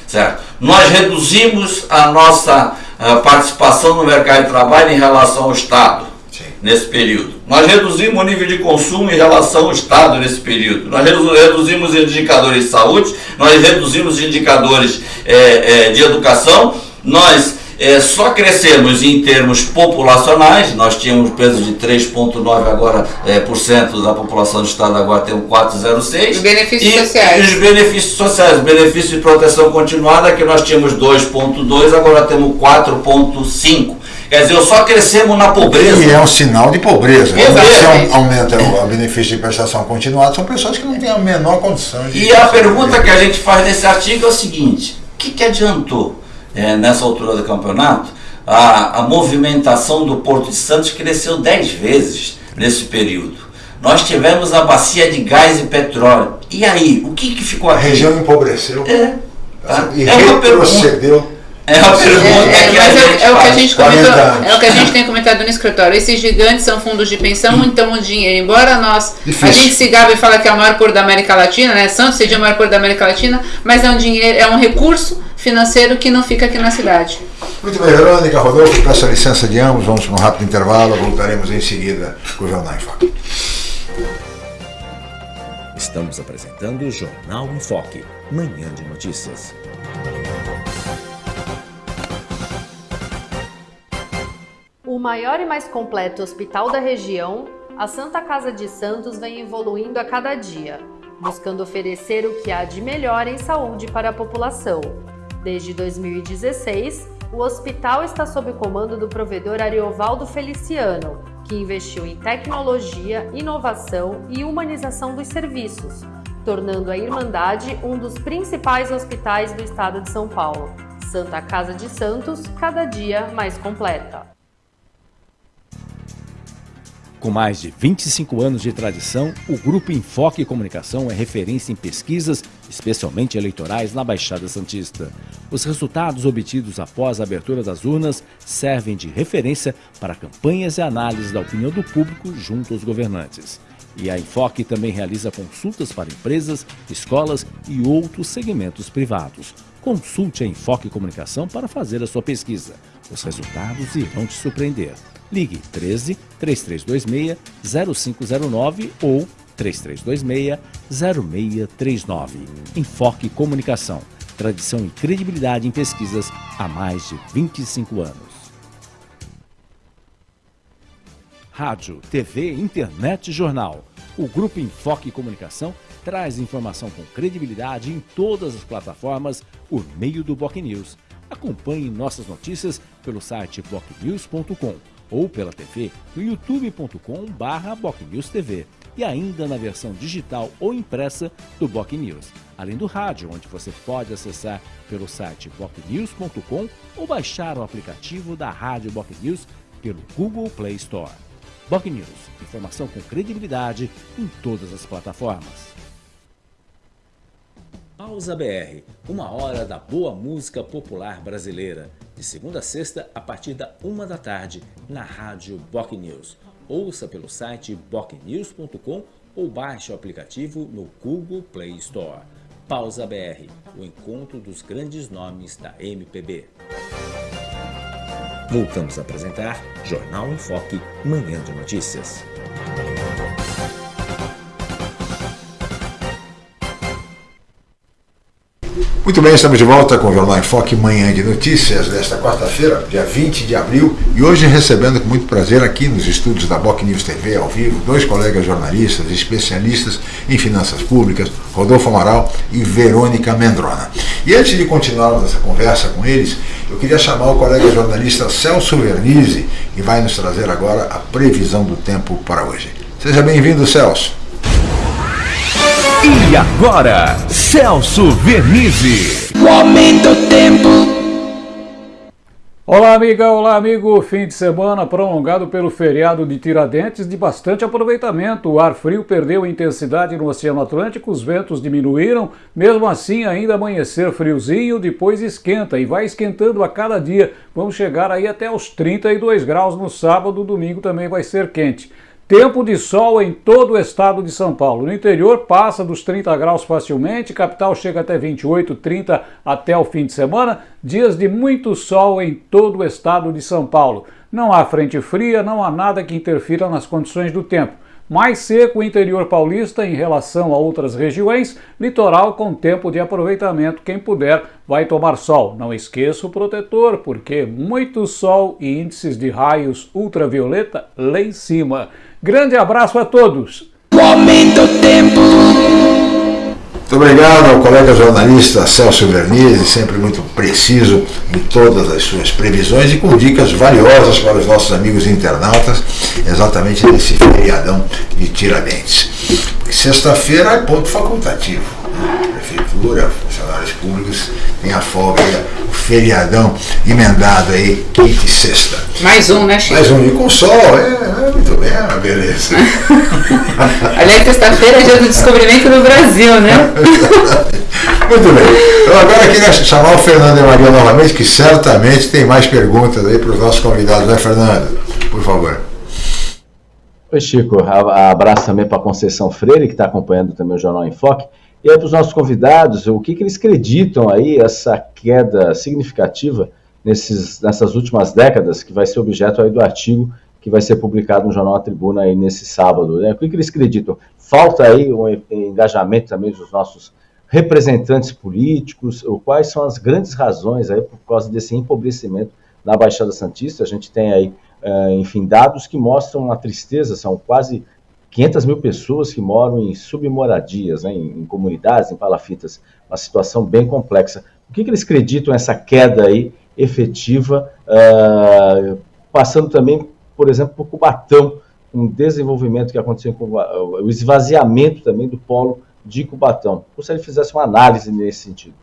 Certo? Nós reduzimos a nossa uh, participação no mercado de trabalho em relação ao Estado Sim. nesse período. Nós reduzimos o nível de consumo em relação ao Estado nesse período. Nós reduzimos os indicadores de saúde, nós reduzimos os indicadores é, é, de educação, nós é, só crescemos em termos populacionais, nós tínhamos peso de 3,9 agora é, por cento da população do estado, agora temos 4,06. Os benefícios e, sociais. E os benefícios sociais, benefício de proteção continuada, que nós tínhamos 2,2, agora temos 4,5. Quer dizer, só crescemos na pobreza. E é um sinal de pobreza. Se aumenta o benefício de prestação continuada, são pessoas que não têm a menor condição de. E a pergunta que a gente faz nesse artigo é o seguinte: o que, que adiantou? É, nessa altura do campeonato, a, a movimentação do Porto de Santos cresceu 10 vezes nesse período. Nós tivemos a bacia de gás e petróleo. E aí, o que, que ficou aqui? A região empobreceu. É. Tá? E é retrocedeu. É a pergunta é, é, é, é, o que a gente comentou, é o que a gente tem comentado no escritório. Esses gigantes são fundos de pensão, então o dinheiro, embora nós Difícil. a gente se gabe e fala que é o maior porto da América Latina, né? Santos seja o maior porto da América Latina, mas é um dinheiro, é um recurso financeiro que não fica aqui na cidade. Muito bem, Verônica, Rodolfo, peço a licença de ambos, vamos para um rápido intervalo, voltaremos em seguida com o Jornal em Foque. Estamos apresentando o Jornal em Foque, manhã de notícias. O maior e mais completo hospital da região, a Santa Casa de Santos vem evoluindo a cada dia, buscando oferecer o que há de melhor em saúde para a população. Desde 2016, o hospital está sob o comando do provedor Ariovaldo Feliciano, que investiu em tecnologia, inovação e humanização dos serviços, tornando a Irmandade um dos principais hospitais do estado de São Paulo. Santa Casa de Santos, cada dia mais completa. Com mais de 25 anos de tradição, o Grupo Enfoque Comunicação é referência em pesquisas, especialmente eleitorais, na Baixada Santista. Os resultados obtidos após a abertura das urnas servem de referência para campanhas e análises da opinião do público junto aos governantes. E a Enfoque também realiza consultas para empresas, escolas e outros segmentos privados. Consulte a Enfoque Comunicação para fazer a sua pesquisa. Os resultados irão te surpreender. Ligue 13 3326 0509 ou 3326 0639. Enfoque Comunicação. Tradição e credibilidade em pesquisas há mais de 25 anos. Rádio, TV, internet e jornal. O Grupo Enfoque Comunicação traz informação com credibilidade em todas as plataformas por meio do Boc News. Acompanhe nossas notícias pelo site bocnews.com ou pela TV no youtube.com/bocnewstv e ainda na versão digital ou impressa do Boc News, além do rádio, onde você pode acessar pelo site bocnews.com ou baixar o aplicativo da Rádio Boc News pelo Google Play Store. Boc News, informação com credibilidade em todas as plataformas. Pausa BR, uma hora da boa música popular brasileira, de segunda a sexta a partir da uma da tarde na rádio Boc News. Ouça pelo site bocnews.com ou baixe o aplicativo no Google Play Store. Pausa BR, o encontro dos grandes nomes da MPB. Voltamos a apresentar Jornal em Foque, Manhã de Notícias. Muito bem, estamos de volta com o Jornal em Foque Manhã de Notícias desta quarta-feira, dia 20 de abril, e hoje recebendo com muito prazer aqui nos estúdios da Boc News TV ao vivo dois colegas jornalistas especialistas em finanças públicas, Rodolfo Amaral e Verônica Mendrona. E antes de continuarmos essa conversa com eles, eu queria chamar o colega jornalista Celso Vernizzi, que vai nos trazer agora a previsão do tempo para hoje. Seja bem-vindo, Celso. E agora, Celso Vernizzi. O aumento tempo. Olá, amiga, olá, amigo. Fim de semana prolongado pelo feriado de Tiradentes de bastante aproveitamento. O ar frio perdeu intensidade no Oceano Atlântico, os ventos diminuíram. Mesmo assim, ainda amanhecer friozinho, depois esquenta e vai esquentando a cada dia. Vamos chegar aí até os 32 graus no sábado, domingo também vai ser quente. Tempo de sol em todo o estado de São Paulo. No interior passa dos 30 graus facilmente, capital chega até 28, 30 até o fim de semana. Dias de muito sol em todo o estado de São Paulo. Não há frente fria, não há nada que interfira nas condições do tempo. Mais seco o interior paulista em relação a outras regiões, litoral com tempo de aproveitamento. Quem puder vai tomar sol. Não esqueça o protetor, porque muito sol e índices de raios ultravioleta lá em cima. Grande abraço a todos. Muito obrigado ao colega jornalista Celso Vernizzi, sempre muito preciso em todas as suas previsões e com dicas valiosas para os nossos amigos internautas, exatamente nesse feriadão de Tiradentes. Sexta-feira é ponto facultativo. Prefeitura, funcionários públicos têm a folga, o feriadão emendado aí, quinta e sexta. Mais um, né, Chico? Mais um, e com sol, é, é muito bem, é uma beleza. (laughs) Aliás, sexta-feira é dia do descobrimento do Brasil, né? (laughs) Muito bem. Então agora eu queria chamar o Fernando e Maria novamente, que certamente tem mais perguntas aí para os nossos convidados, né, Fernando? Por favor. Oi, Chico. Abraço também para a Conceição Freire, que está acompanhando também o Jornal em Foque. E aí para os nossos convidados, o que, que eles acreditam aí, essa queda significativa nesses, nessas últimas décadas, que vai ser objeto aí do artigo que vai ser publicado no Jornal A Tribuna aí nesse sábado. Né? O que, que eles acreditam? Falta aí um engajamento também dos nossos representantes políticos, quais são as grandes razões aí por causa desse empobrecimento na Baixada Santista. A gente tem aí, uh, enfim, dados que mostram a tristeza, são quase 500 mil pessoas que moram em submoradias, né, em, em, comunidades, em palafitas, uma situação bem complexa. O que, que eles acreditam essa queda aí efetiva, uh, passando também, por exemplo, por Cubatão, um desenvolvimento que aconteceu com o esvaziamento também do polo de Cubatão. Gostaria que fizesse uma análise nesse sentido.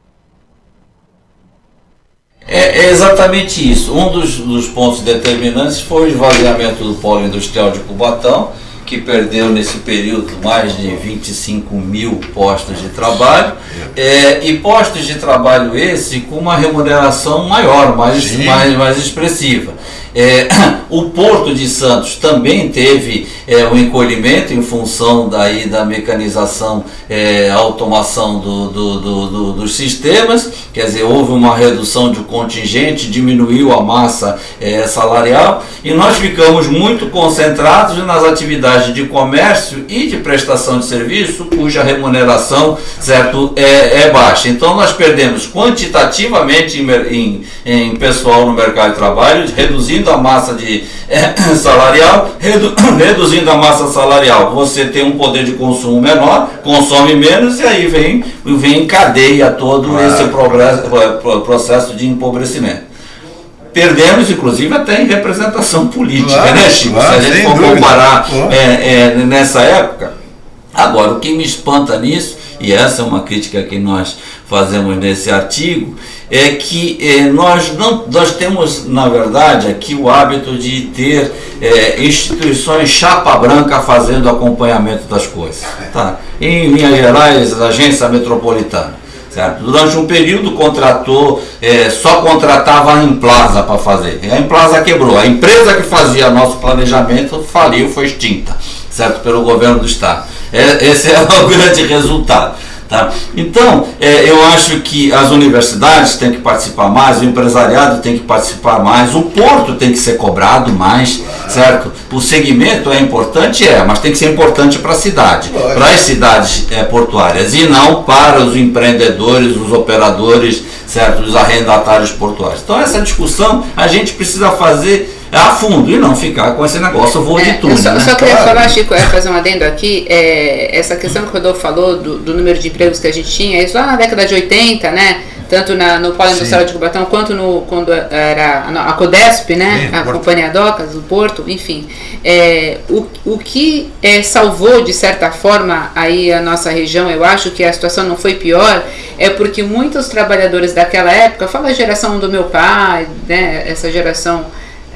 É, é exatamente isso. Um dos, dos, pontos determinantes foi o esvaziamento do polo industrial de Cubatão, que perdeu nesse período mais de 25 mil postos de trabalho, é, e postos de trabalho esse com uma remuneração maior, mais, mais, mais expressiva. É, (coughs) o Porto de Santos também teve é, um encolhimento em função daí da mecanização, é, automação do, do, do, dos sistemas, quer dizer, houve uma redução de contingente, diminuiu a massa é, salarial e nós ficamos muito concentrados nas atividades de comércio e de prestação de serviço, cuja remuneração certo, é, é baixa. Então nós perdemos quantitativamente em, em, em pessoal no mercado de trabalho, reduzindo reduzindo a massa de, é, (clears throat) salarial, redu, (clears throat) reduzindo a massa salarial, você tem um poder de consumo menor, consome menos e aí vem, vem em cadeia todo esse progresso, processo de empobrecimento perdemos, inclusive, até em representação política, claro, né, Chico? Claro, Se a gente for comparar é, é, nessa época. Agora, o que me espanta nisso, e essa é uma crítica que nós fazemos nesse artigo, é que é, nós, não, nós temos, na verdade, aqui o hábito de ter é, instituições chapa branca fazendo acompanhamento das coisas. Tá? Em linhas gerais, a agência metropolitana. Certo? Durante um período contratou, é, só contratava a Implaza para fazer. A Implaza quebrou. A empresa que fazia nosso planejamento faliu, foi extinta, certo? Pelo governo do Estado. É, esse (laughs) é o grande resultado. Tá? Então, é, eu acho que as universidades têm que participar mais, o empresariado tem que participar mais, o porto tem que ser cobrado mais, certo? O segmento é importante, é, mas tem que ser importante para a cidade, para as cidades é, portuárias, e não para os empreendedores, os operadores, certo? Os arrendatários portuários. Então, essa discussão a gente precisa fazer a fundo e não ficar com esse negócio voo é, de tudo. Eu só, né? só queria claro. falar, Chico, é, fazer um adendo aqui, é, essa questão que o Rodolfo falou do, do, número de empregos que a gente tinha, isso lá na década de 80, né? Tanto na, no Polo Industrial de Cubatão quanto no, quando era a Codesp, né? Sim, a Porto. Companhia Docas, o Porto, enfim. É, o, o que é, salvou, de certa forma, aí a nossa região, eu acho que a situação não foi pior, é porque muitos trabalhadores daquela época, fala a geração do meu pai, né? Essa geração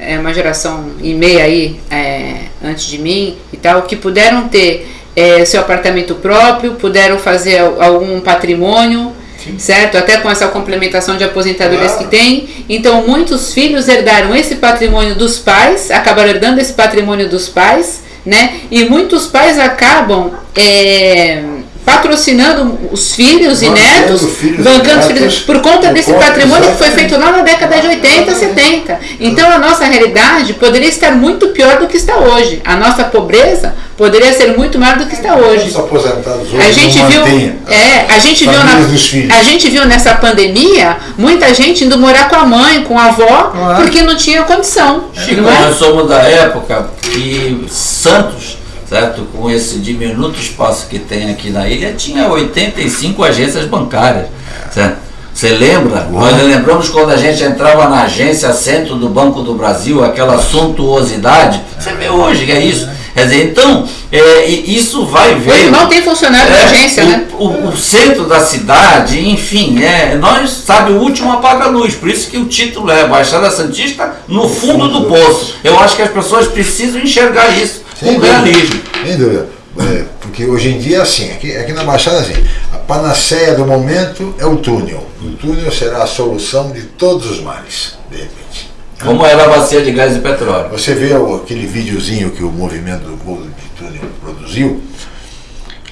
é, uma geração e meia aí é, antes de mim e tal, que puderam ter é, seu apartamento próprio, puderam fazer algum patrimônio, Sim. certo? Até com essa complementação de aposentadorias claro. que tem. Então, muitos filhos herdaram esse patrimônio dos pais, acabaram herdando esse patrimônio dos pais, né? E muitos pais acabam é, patrocinando os filhos e netos, filhos bancando netos, filhos, por conta por desse conta, patrimônio exatamente. que foi feito lá na década de 80, 70. Então a nossa realidade poderia estar muito pior do que está hoje. A nossa pobreza poderia ser muito maior do que está hoje. Os aposentados hoje a gente viu, é, a gente viu na, a gente viu nessa pandemia muita gente indo morar com a mãe, com a avó, porque não tinha condição. Chico, é? nós somos da época que Santos certo? Com esse diminuto espaço que tem aqui na ilha, tinha 85 agências bancárias, certo? Você lembra? Uau. Nós lembramos quando a gente entrava na agência centro do Banco do Brasil, aquela suntuosidade. Você vê hoje que é isso. Quer dizer, então, é, isso vai ver. Hoje não tem funcionário é, da agência, o, né? O, o, centro da cidade, enfim, é, nós, sabe, o último apaga-luz. Por isso que o título é Baixada Santista no fundo do poço. Eu acho que as pessoas precisam enxergar isso sem com realismo. Sem dúvida. É, porque hoje em dia é assim, aqui, aqui na Baixada assim, a panaceia do momento é o túnel. O túnel será a solução de todos os males, de repente. Como era a bacia de gás e petróleo. Você vê aquele videozinho que o movimento do bolo de túnel produziu,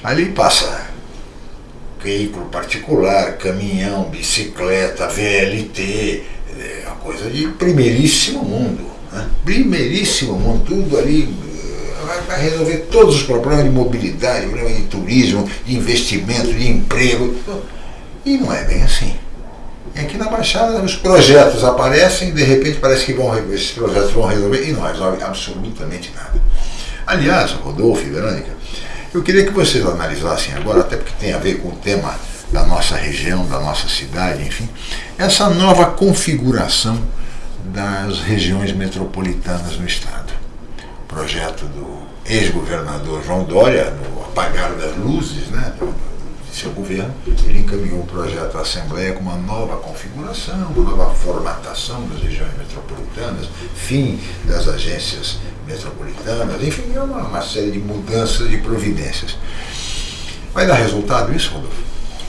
ali passa veículo particular, caminhão, bicicleta, VLT, é uma coisa de primeiríssimo mundo Né? Primeiríssimo mundo, tudo ali vai, vai resolver todos os problemas de mobilidade, problemas de turismo, de investimento, de emprego. E não é bem assim. E aqui na Baixada os projetos aparecem e de repente parece que vão, esses projetos vão resolver e não resolve absolutamente nada. Aliás, Rodolfo e Verônica, eu queria que vocês analisassem agora, até porque tem a ver com o tema da nossa região, da nossa cidade, enfim, essa nova configuração das regiões metropolitanas no Estado. O projeto do ex-governador João Dória, no apagar das luzes, né, de seu governo, ele encaminhou um projeto à Assembleia com uma nova configuração, uma nova formatação das regiões metropolitanas, fim das agências metropolitanas, enfim, é uma, uma série de mudanças de providências. Vai dar resultado isso, Rodolfo?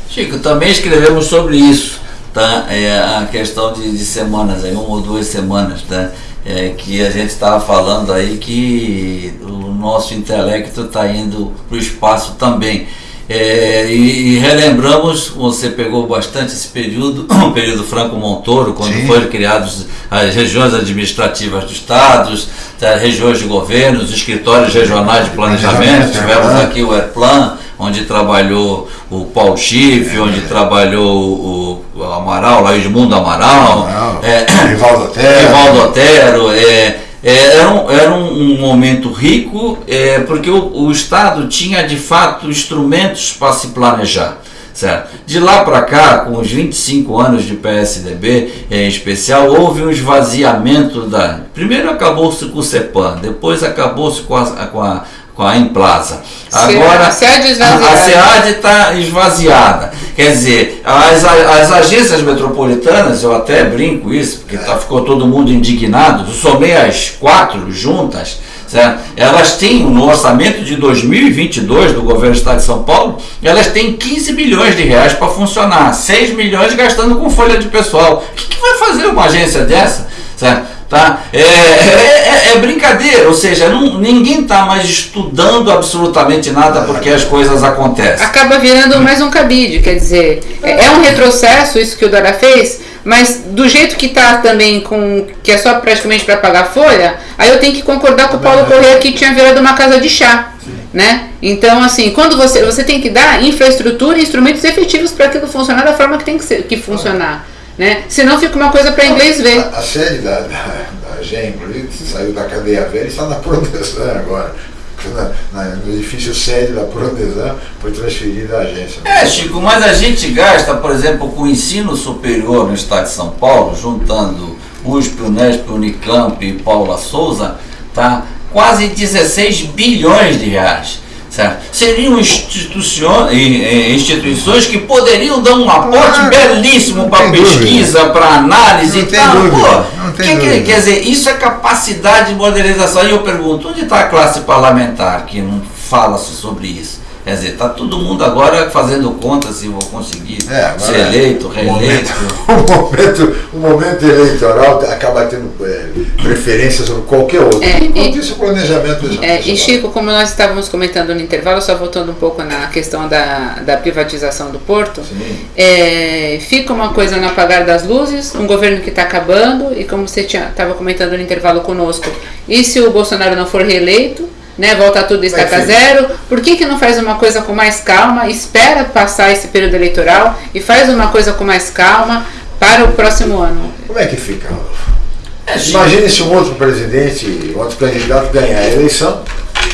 Chico, também escrevemos sobre isso, tá? É, a questão de, de semanas, aí, uma ou duas semanas, tá? É, que a gente estava falando aí que o nosso intelecto está indo para o espaço também. É, e, e, relembramos, você pegou bastante esse período, (clears throat) o período Franco Montoro, quando Sim. foram criadas as regiões administrativas dos estados, as regiões de governo, os escritórios regionais de planejamento, tivemos aqui o ERPLAN, onde trabalhou o Paulo Schiff, onde é. trabalhou o, o Amaral, lá Edmundo Amaral, Amaral é, (coughs) Rivaldo Otero, Rivaldo Otero é, é, era, um, era um, momento rico, é, porque o, o, Estado tinha de fato instrumentos para se planejar. Certo? De lá para cá, com os 25 anos de PSDB em especial, houve um esvaziamento da. Primeiro acabou-se com o CEPAM, depois acabou-se com a, com a com a Implaza. Agora a SEAD está esvaziada. Quer dizer, as, as agências metropolitanas, eu até brinco isso, porque tá, ficou todo mundo indignado, eu somei as quatro juntas, certo? elas têm, no orçamento de 2022 do governo do estado de São Paulo, elas têm 15 milhões de reais para funcionar, 6 milhões gastando com folha de pessoal. O que, que vai fazer uma agência dessa? Certo? Tá? É, é, é, é brincadeira, ou seja, não, ninguém está mais estudando absolutamente nada porque as coisas acontecem. Acaba virando mais um cabide, quer dizer, é, é um retrocesso isso que o Dora fez, mas do jeito que está também, com que é só praticamente para pagar folha, aí eu tenho que concordar com o Paulo Correia que tinha virado uma casa de chá. Né? Então, assim, quando você, você tem que dar infraestrutura e instrumentos efetivos para aquilo funcionar da forma que tem que, ser, que funcionar. Né? Senão fica uma coisa para inglês ver. A, a sede da, da, da GEM, saiu da cadeia velha e está na Prodesan agora. Na, na, no edifício sede da Prodesan foi transferida à agência. É, Chico, mas a gente gasta, por exemplo, com o ensino superior no estado de São Paulo, juntando USP, Unesp, Unicamp e Paula Souza, tá? quase 16 bilhões de reais. Certo? Seriam instituições que poderiam dar um aporte ah, belíssimo para pesquisa, para análise não e tal. Pô, que, que, quer dizer, isso é capacidade de modernização. E eu pergunto, onde está a classe parlamentar que não fala sobre isso? Quer dizer, está todo mundo agora fazendo conta se vou conseguir é, ser eleito, reeleito. O momento, (laughs) o momento, eleitoral acaba tendo é, preferência sobre qualquer outro. É, e, isso, o planejamento é, E Chico, como nós estávamos comentando no intervalo, só voltando um pouco na questão da, da privatização do porto, é, fica uma coisa no apagar das luzes, um governo que está acabando, e como você estava comentando no intervalo conosco, e se o Bolsonaro não for reeleito? Né, volta tudo estaca zero. Por que, que não faz uma coisa com mais calma, espera passar esse período eleitoral e faz uma coisa com mais calma para o próximo ano? Como é que fica, Rodolfo? É, Imagine se um outro presidente, outro candidato ganhar a eleição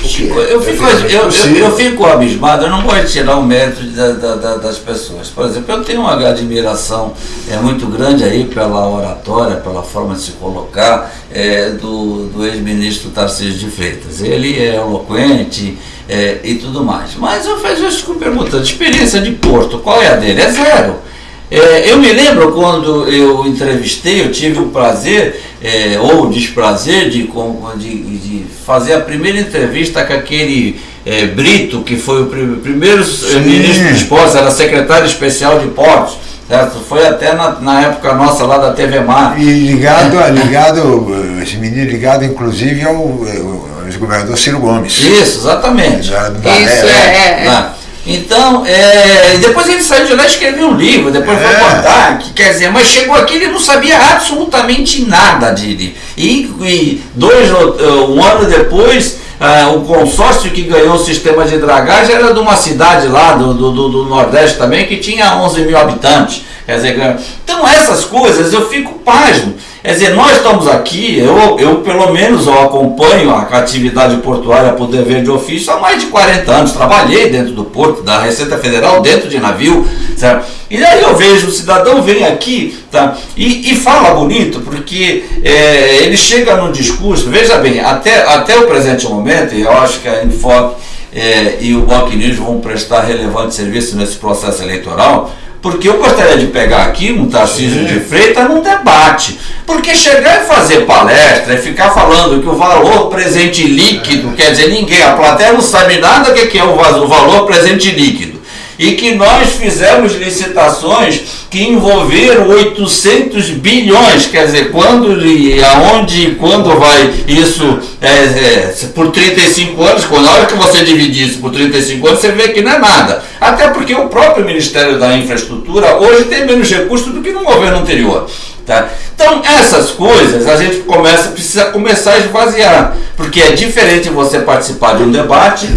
Chico, eu fico, eu, eu, eu, fico abismado, eu não gosto de tirar o mérito da, da, das pessoas. Por exemplo, eu tenho uma admiração é, muito grande aí pela oratória, pela forma de se colocar é, do, do ex-ministro Tarcísio de Freitas. Ele é eloquente é, e tudo mais. Mas eu faço isso perguntando, experiência de Porto, qual é a dele? É zero. É, eu me lembro quando eu entrevistei, eu tive o prazer é, ou o desprazer de, de, de, fazer a primeira entrevista com aquele é, Brito, que foi o pr primeiro Sim. ministro dos Portos, era secretário especial de Portos. Certo? Foi até na, na, época nossa lá da TV Mar. E ligado, ligado esse menino ligado inclusive ao, ao ex-governador Ciro Gomes. Isso, exatamente. Isso, é, é, é. Então, é, depois ele saiu de lá e escreveu um livro, depois foi contar, que, quer dizer, mas chegou aqui ele não sabia absolutamente nada de. E, e dois, um ano depois, ah, o consórcio que ganhou o sistema de dragagem era de uma cidade lá do, do, do Nordeste também, que tinha 11 mil habitantes. Quer dizer, então essas coisas eu fico pasmo. Quer dizer, nós estamos aqui, eu, eu pelo menos eu acompanho a atividade portuária por dever de ofício há mais de 40 anos. Trabalhei dentro do porto, da Receita Federal, dentro de navio. Certo? E aí eu vejo o cidadão vem aqui tá, e, e fala bonito, porque é, ele chega no discurso, veja bem, até, até o presente momento, e eu acho que a Infoque é, e o Bloco News vão prestar relevante serviço nesse processo eleitoral, porque eu gostaria de pegar aqui um Tarcísio de Freitas num debate. Porque chegar e fazer palestra e ficar falando que o valor presente líquido, quer dizer, ninguém, a plateia não sabe nada do que é o valor presente líquido. E que nós fizemos licitações que envolveram 800 bilhões, quer dizer, quando e aonde e quando vai isso é, é, por 35 anos, quando a hora que você dividir isso por 35 anos, você vê que não é nada. Até porque o próprio Ministério da Infraestrutura hoje tem menos recursos do que no governo anterior. Tá? Então, essas coisas a gente começa, precisa começar a esvaziar, porque é diferente você participar de um debate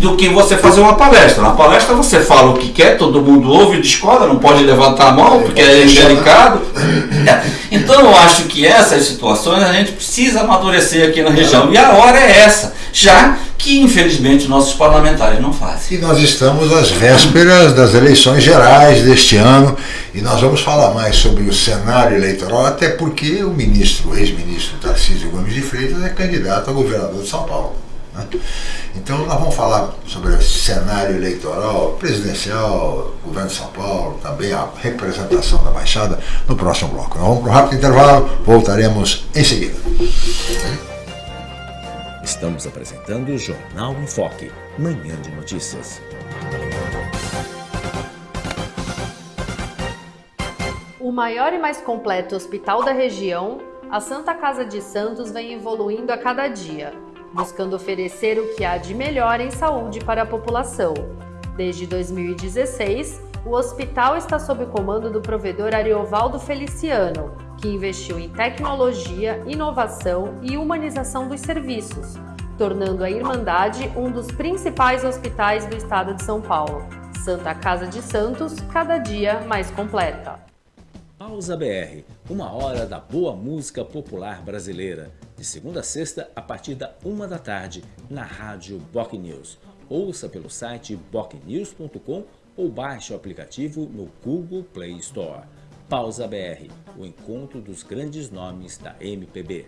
do que você fazer uma palestra. Na palestra você fala o que quer, todo mundo ouve, discorda, não pode levantar a mão porque é delicado. (laughs) Então, eu acho que essas situações a gente precisa amadurecer aqui na região, e a hora é essa, já que infelizmente nossos parlamentares não fazem. E nós estamos às vésperas das eleições gerais deste ano e nós vamos falar mais sobre o cenário eleitoral, até porque o ministro, ex-ministro Tarcísio Gomes de Freitas é candidato a governador de São Paulo. Né? Então nós vamos falar sobre o cenário eleitoral, presidencial, governo de São Paulo, também a representação da Baixada no próximo bloco. Nós vamos para um rápido intervalo, voltaremos em seguida. Estamos apresentando o Jornal em Foque, manhã de notícias. O maior e mais completo hospital da região, a Santa Casa de Santos vem evoluindo a cada dia, buscando oferecer o que há de melhor em saúde para a população. Desde 2016, o hospital está sob o comando do provedor Ariovaldo Feliciano, que investiu em tecnologia, inovação e humanização dos serviços, tornando a Irmandade um dos principais hospitais do estado de São Paulo. Santa Casa de Santos, cada dia mais completa. Pausa BR, uma hora da boa música popular brasileira, de segunda a sexta a partir da uma da tarde, na rádio Boc News. Ouça pelo site bocnews.com ou baixe o aplicativo no Google Play Store. Pausa BR, o encontro dos grandes nomes da MPB.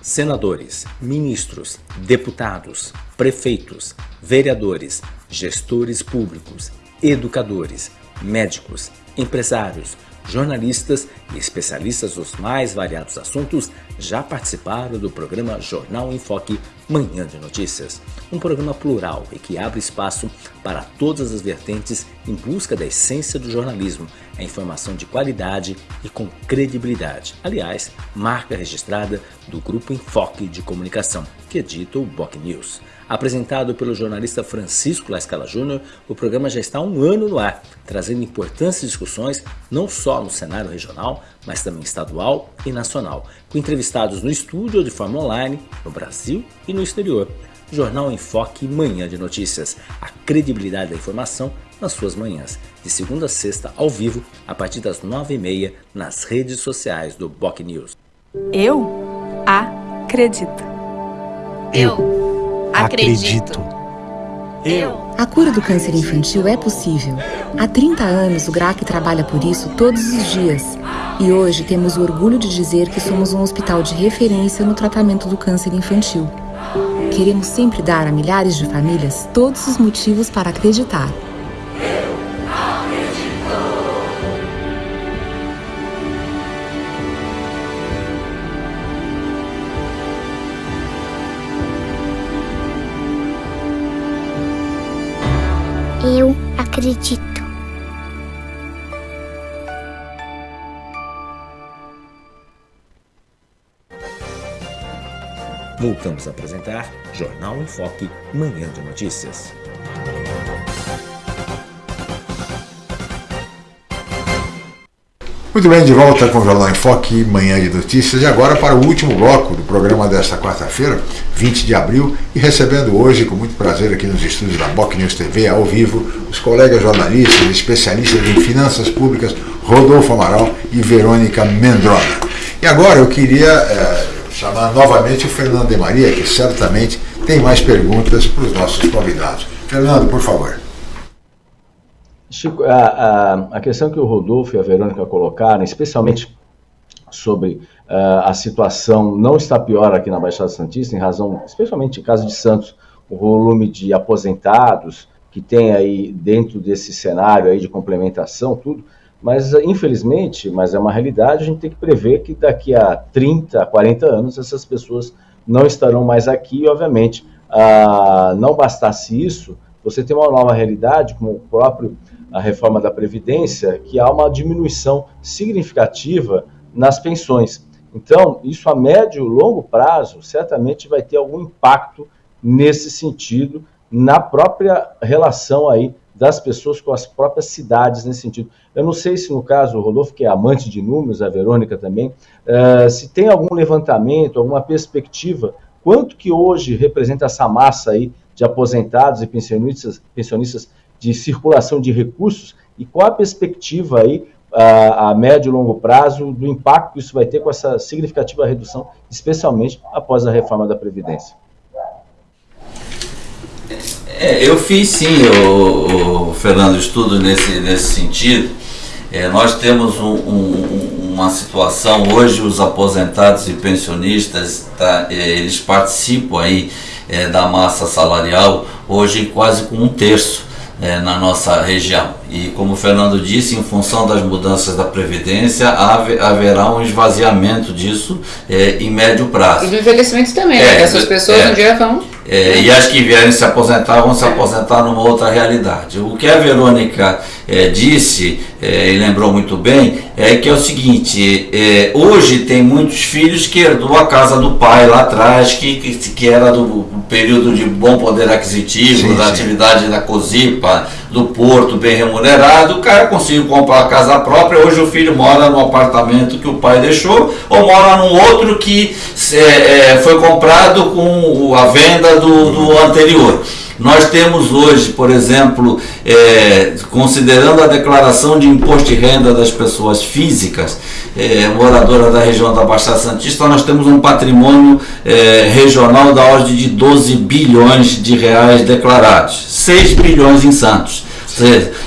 Senadores, ministros, deputados, prefeitos, vereadores, gestores públicos, educadores, médicos, empresários, jornalistas e especialistas dos mais variados assuntos já participaram do programa Jornal em Foque Manhã de Notícias, um programa plural e que abre espaço para todas as vertentes em busca da essência do jornalismo, a informação de qualidade e com credibilidade. Aliás, marca registrada do Grupo Enfoque de Comunicação, que edita o Boc News. Apresentado pelo jornalista Francisco Lascala Júnior, o programa já está há um ano no ar, trazendo importantes discussões não só no cenário regional, mas também estadual e nacional, com entrevistados no estúdio ou de forma online, no Brasil e no exterior. Jornal Enfoque Manhã de Notícias, a credibilidade da informação nas suas manhãs, de segunda a sexta ao vivo, a partir das nove e meia, nas redes sociais do Boc News. Eu acredito. Eu acredito. Eu. A cura do câncer infantil é possível. Há 30 anos o GRAC trabalha por isso todos os dias. E hoje temos o orgulho de dizer que somos um hospital de referência no tratamento do câncer infantil. Queremos sempre dar a milhares de famílias todos os motivos para acreditar. Eu acredito. Voltamos a apresentar Jornal em Foque, Manhã de Notícias. Muito bem, de volta com o Jornal em Foque, manhã de notícias, e agora para o último bloco do programa desta quarta-feira, 20 de abril, e recebendo hoje, com muito prazer, aqui nos estúdios da Boc News TV, ao vivo, os colegas jornalistas, especialistas em finanças públicas, Rodolfo Amaral e Verônica Mendrona. E agora eu queria é, chamar novamente o Fernando de Maria, que certamente tem mais perguntas para os nossos convidados. Fernando, por favor. Chico, a, a, a, questão que o Rodolfo e a Verônica colocaram, especialmente sobre uh, a situação não está pior aqui na Baixada Santista, em razão, especialmente em caso de Santos, o volume de aposentados que tem aí dentro desse cenário aí de complementação, tudo, mas infelizmente, mas é uma realidade, a gente tem que prever que daqui a 30, 40 anos essas pessoas não estarão mais aqui. E, obviamente, uh, não bastasse isso, você tem uma nova realidade, como o próprio a reforma da Previdência, que há uma diminuição significativa nas pensões. Então, isso a médio e longo prazo certamente vai ter algum impacto nesse sentido, na própria relação aí das pessoas com as próprias cidades nesse sentido. Eu não sei se no caso o Rodolfo, que é amante de números, a Verônica também, uh, se tem algum levantamento, alguma perspectiva, quanto que hoje representa essa massa aí de aposentados e pensionistas, pensionistas de circulação de recursos e qual a perspectiva aí a, a, médio e longo prazo do impacto que isso vai ter com essa significativa redução, especialmente após a reforma da Previdência? É, eu fiz sim, o, o, Fernando, estudo nesse, nesse sentido. É, nós temos um, um, uma situação, hoje os aposentados e pensionistas, tá, é, eles participam aí é, da massa salarial, hoje quase com um terço é, na nossa região. E como o Fernando disse, em função das mudanças da Previdência, haverá um esvaziamento disso é, em médio prazo. E do envelhecimento também, né? é, né? Essas pessoas é, um dia vão. É, e as que vierem se aposentar vão se aposentar numa outra realidade. O que a Verônica é, disse, é, e lembrou muito bem, é que é o seguinte: é, hoje tem muitos filhos que herdou a casa do pai lá atrás, que, que, que era do período de bom poder aquisitivo, sim, da sim. atividade da COSIPA, do Porto, bem remunerado, o cara conseguiu comprar a casa própria, hoje o filho mora no apartamento que o pai deixou, ou mora num outro que é, é, foi comprado com a venda do, do anterior. Nós temos hoje, por exemplo, é, considerando a declaração de imposto de renda das pessoas físicas, é, moradora da região da Baixada Santista, nós temos um patrimônio é, regional da ordem de 12 bilhões de reais declarados, 6 bilhões em Santos.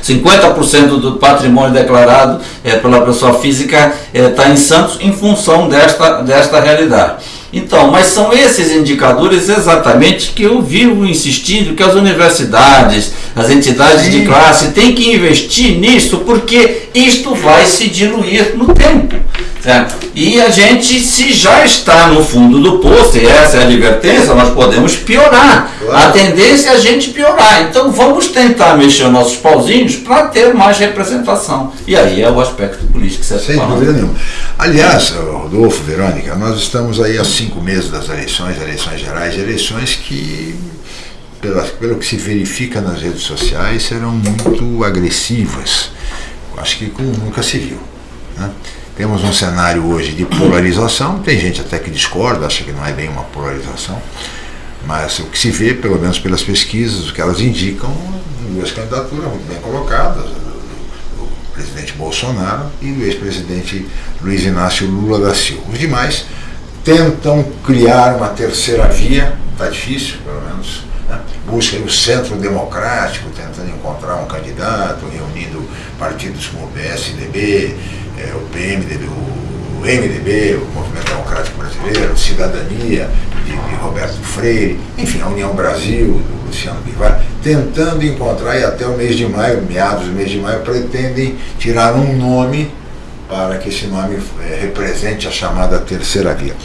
50% do patrimônio declarado é, pela pessoa física está é, em Santos em função desta, desta realidade. Então, mas são esses indicadores exatamente que eu vivo insistindo que as universidades, as entidades Sim. de classe têm que investir nisso, porque isto vai se diluir no tempo. Certo? E a gente, se já está no fundo do poço, e essa é a advertência, nós podemos piorar. Claro. A tendência é a gente piorar. Então vamos tentar mexer nossos pauzinhos para ter mais representação. E aí é o aspecto político que você Sem dúvida nenhuma. Aliás, Rodolfo, Verônica, nós estamos aí há cinco meses das eleições, eleições gerais, eleições que pelo, pelo que se verifica nas redes sociais, serão muito agressivas. Acho que nunca se viu. Né? Temos um cenário hoje de polarização, tem gente até que discorda, acha que não é bem uma polarização, mas o que se vê, pelo menos pelas pesquisas, o que elas indicam, duas candidaturas muito bem colocadas, do presidente Bolsonaro e do ex-presidente Luiz Inácio Lula da Silva. Os demais tentam criar uma terceira via, está difícil, pelo menos, né? buscam o centro democrático, tentando encontrar um candidato, reunindo partidos como o PSDB, é, o PMDB, o MDB, o Movimento Democrático Brasileiro, Cidadania, de, de Roberto Freire, enfim, a União Brasil, do Luciano Bivar, tentando encontrar, e até o mês de maio, meados do mês de maio, pretendem tirar um nome para que esse nome é, represente a chamada terceira via.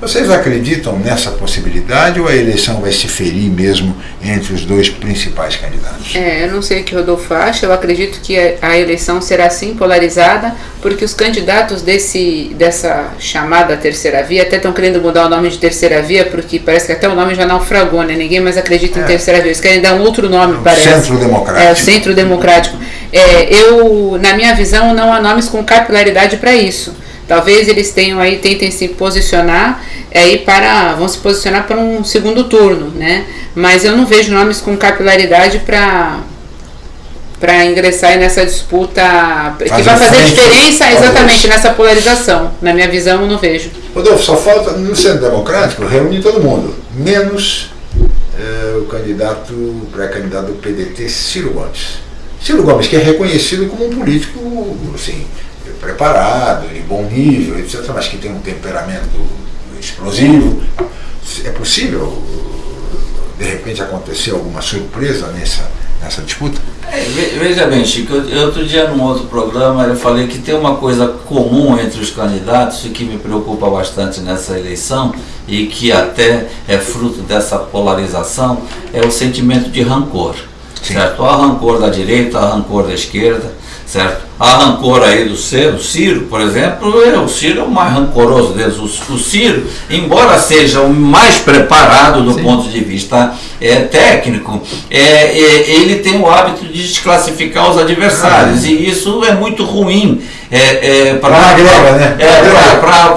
Vocês acreditam nessa possibilidade ou a eleição vai se ferir mesmo entre os dois principais candidatos? É, eu não sei o que o Rodolfo acha, eu acredito que a eleição será sim polarizada, porque os candidatos desse, dessa chamada terceira via até estão querendo mudar o nome de terceira via, porque parece que até o nome já naufragou, né? Ninguém mais acredita é. em terceira via, eles querem dar um outro nome, é, parece. Centro Democrático. É, o Centro Democrático. é, eu, na minha visão, não há nomes com capilaridade para isso. Talvez eles tenham aí, tentem se posicionar aí para, vão se posicionar para um segundo turno, né? Mas eu não vejo nomes com capilaridade para para ingressar nessa disputa que vai fazer diferença exatamente nessa polarização. Na minha visão, eu não vejo. Rodolfo, só falta no Centro Democrático reunir todo mundo, menos é, o candidato, pré-candidato do PDT, Ciro Gomes. Ciro Gomes, que é reconhecido como um político assim, preparado, de bom nível, etc., mas que tem um temperamento explosivo. É possível, de repente, acontecer alguma surpresa nessa, nessa disputa? É, veja bem, Chico, eu, outro dia num outro programa eu falei que tem uma coisa comum entre os candidatos e que me preocupa bastante nessa eleição e que até é fruto dessa polarização, é o sentimento de rancor. Sim. Certo? Há rancor da direita, há rancor da esquerda, certo? Há rancor aí do Ciro, Ciro, por exemplo, é, o Ciro é o mais rancoroso deles. O, o Ciro, embora seja o mais preparado do Sim. ponto de vista é, técnico, é, é, ele tem o hábito de desclassificar os adversários, ah, e isso é muito ruim é, é, para né? é,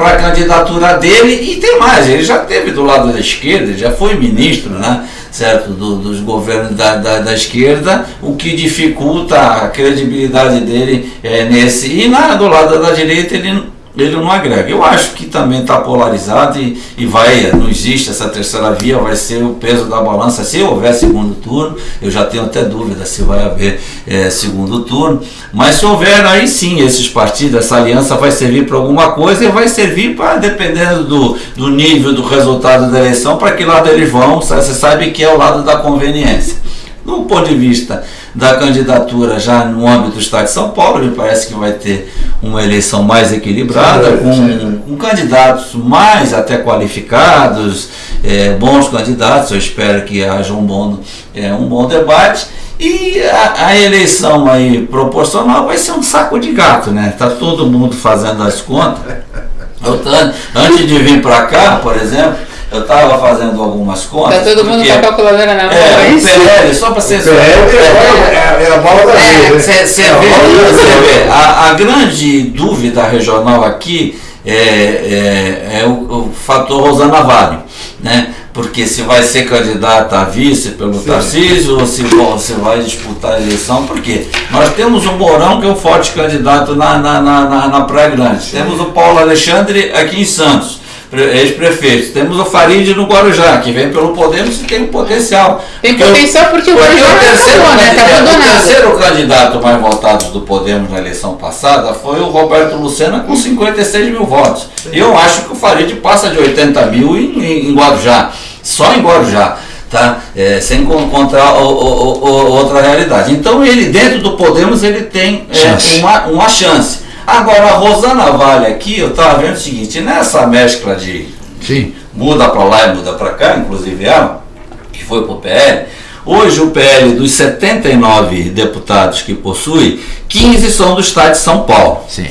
a candidatura dele, e tem mais, ele já teve do lado da esquerda, já foi ministro, né? Certo, do, dos governos da, da, da, esquerda, o que dificulta a credibilidade dele é, nesse. E na, do lado da direita ele ele não agrega. Eu acho que também está polarizado e, e vai, não existe essa terceira via, vai ser o peso da balança. Se houver segundo turno, eu já tenho até dúvida se vai haver é, segundo turno, mas se houver, aí sim, esses partidos, essa aliança vai servir para alguma coisa e vai servir para, dependendo do, do nível do resultado da eleição, para que lado eles vão, você sabe que é o lado da conveniência. No ponto de vista da candidatura já no âmbito do Estado de São Paulo, me parece que vai ter uma eleição mais equilibrada, com, com candidatos mais até qualificados, é, bons candidatos, eu espero que haja um bom, é, um bom debate. E a, a, eleição aí proporcional vai ser um saco de gato, né? Tá todo mundo fazendo as contas. (laughs) Eu, antes de vir para cá, por exemplo, eu estava fazendo algumas contas. Está todo mundo com a calculadora na mão. É, é o PL, só para vocês verem. É, é, a bola da vez. Você vê, vê a, a, grande dúvida regional aqui é, é, é o, o, fator Rosana Vale. Né? Porque se vai ser candidata a vice pelo Sim. Tarcísio ou se, se vai disputar a eleição, porque nós temos o Mourão, que é um forte candidato na, na, na, na, na Praia Grande. Sim. Temos o Paulo Alexandre aqui em Santos ex-prefeitos. Temos o Farid no Guarujá, que vem pelo Podemos e tem um potencial. Tem potencial porque, porque o Guarujá o terceiro, acabou, né? tá o terceiro candidato mais votado do Podemos na eleição passada foi o Roberto Lucena com 56 mil votos. E eu acho que o Farid passa de 80 mil em, em Guarujá, só em Guarujá. Tá? É, sem encontrar o, o, o, outra realidade. Então ele dentro do Podemos ele tem é, uma, uma chance. Agora, a Rosana Vale aqui, eu estava vendo o seguinte, nessa mescla de Sim. muda para lá e muda para cá, inclusive ela, que foi para o PL, hoje o PL dos 79 deputados que possui, 15 são do estado de São Paulo. Sim.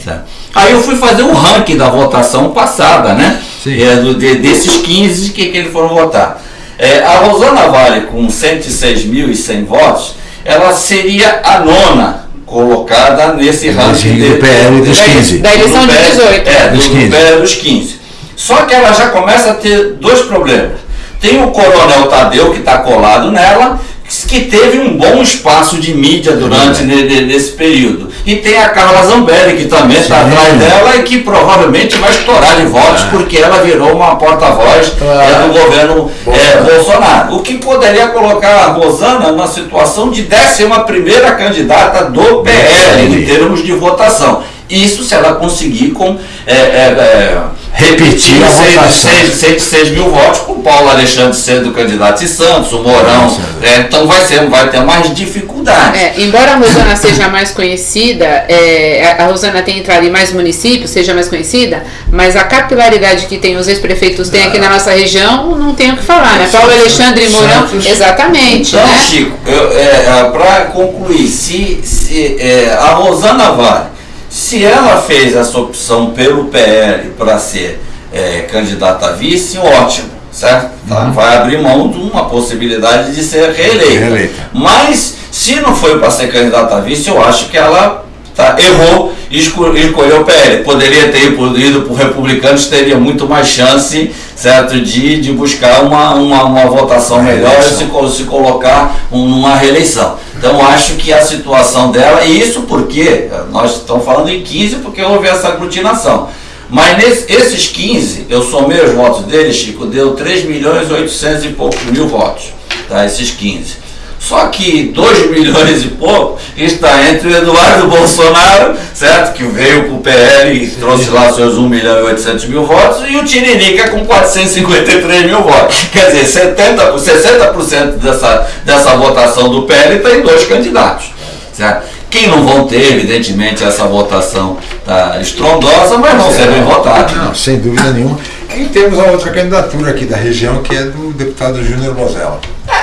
Aí eu fui fazer o um ranking da votação passada, né? Sim. É, do, de, desses 15 que, que eles foram votar. É, a Rosana Vale, com 106.100 votos, ela seria a nona colocada nesse ranking do PL dos 15. Da eleição de 18. É, dos do, 15. do PL dos 15. Só que ela já começa a ter dois problemas. Tem o Coronel Tadeu, que está colado nela, que teve um bom espaço de mídia durante nesse período. E tem a Carla Zambelli, que também está atrás dela e que provavelmente vai estourar de votos, é. porque ela virou uma porta-voz é, do governo é, Bolsonaro. O que poderia colocar a Rosana numa situação de 11 primeira candidata do PL, em termos de votação. Isso se ela conseguir com é, é, é repetir a votação. 106 mil votos com o Paulo Alexandre sendo candidato de Santos, o Mourão. É, então vai, ser, vai ter mais dificuldade. É, embora a Rosana seja mais conhecida, é, a Rosana tenha entrado em mais municípios, seja mais conhecida, mas a capilaridade que tem os ex-prefeitos têm aqui na nossa região, não tem o que falar, né? Paulo Alexandre e Mourão, exatamente. Então, né? Chico, é, é para concluir, se, se é, a Rosana Vale se ela fez essa opção pelo PL para ser é, candidata a vice, ótimo, certo? Tá? Uhum. Vai abrir mão de uma possibilidade de ser reeleita. reeleita. Mas Se não foi para ser candidata a vice, eu acho que ela tá, errou e escolheu o PL. Poderia ter ido para o republicanos, teria muito mais chance certo, de, de buscar uma, uma, uma votação melhor e se, se colocar numa reeleição. Então acho que a situação dela, e isso porque nós estamos falando em 15 porque houve essa aglutinação. Mas nesse, esses 15, eu somei os votos dele, Chico, deu 3 milhões e 800 e poucos mil votos. Tá, esses 15. Só que 2 milhões e pouco está entre o Eduardo Bolsonaro, certo? Que veio para o PL e trouxe lá seus 1 milhão e 800 mil votos, e o Tiririca com 453 mil votos. Quer dizer, 70%, 60% dessa, dessa votação do PL está em dois candidatos. Certo? Quem não vão ter, evidentemente, essa votação tá estrondosa, mas vão ser bem votados. Não, sem dúvida nenhuma. E temos a outra candidatura aqui da região, que é do deputado Júnior Bozella.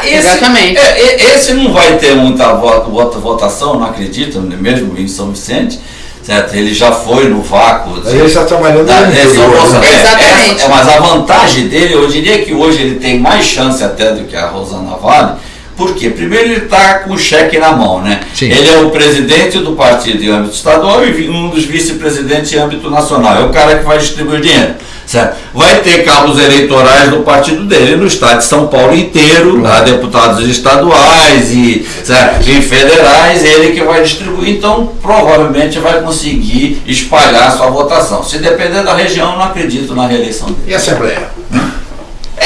Esse, Exatamente. É, esse não vai ter muita voto, votação, não acredito, mesmo em São Vicente. Certo? Ele já foi no vácuo. Ele está trabalhando da, no interior, né? Exatamente. É, é, mas a vantagem dele, eu diria que hoje ele tem mais chance até do que a Rosana Vale, por quê? Primeiro ele está com o cheque na mão, né? Sim. Ele é o presidente do partido em âmbito estadual e um dos vice-presidentes em âmbito nacional. É o cara que vai distribuir dinheiro. Certo? Vai ter cabos eleitorais do partido dele no estado de São Paulo inteiro, claro. deputados estaduais e, certo? e federais, ele que vai distribuir, então provavelmente vai conseguir espalhar a sua votação. Se depender da região, não acredito na reeleição dele. E a Assembleia?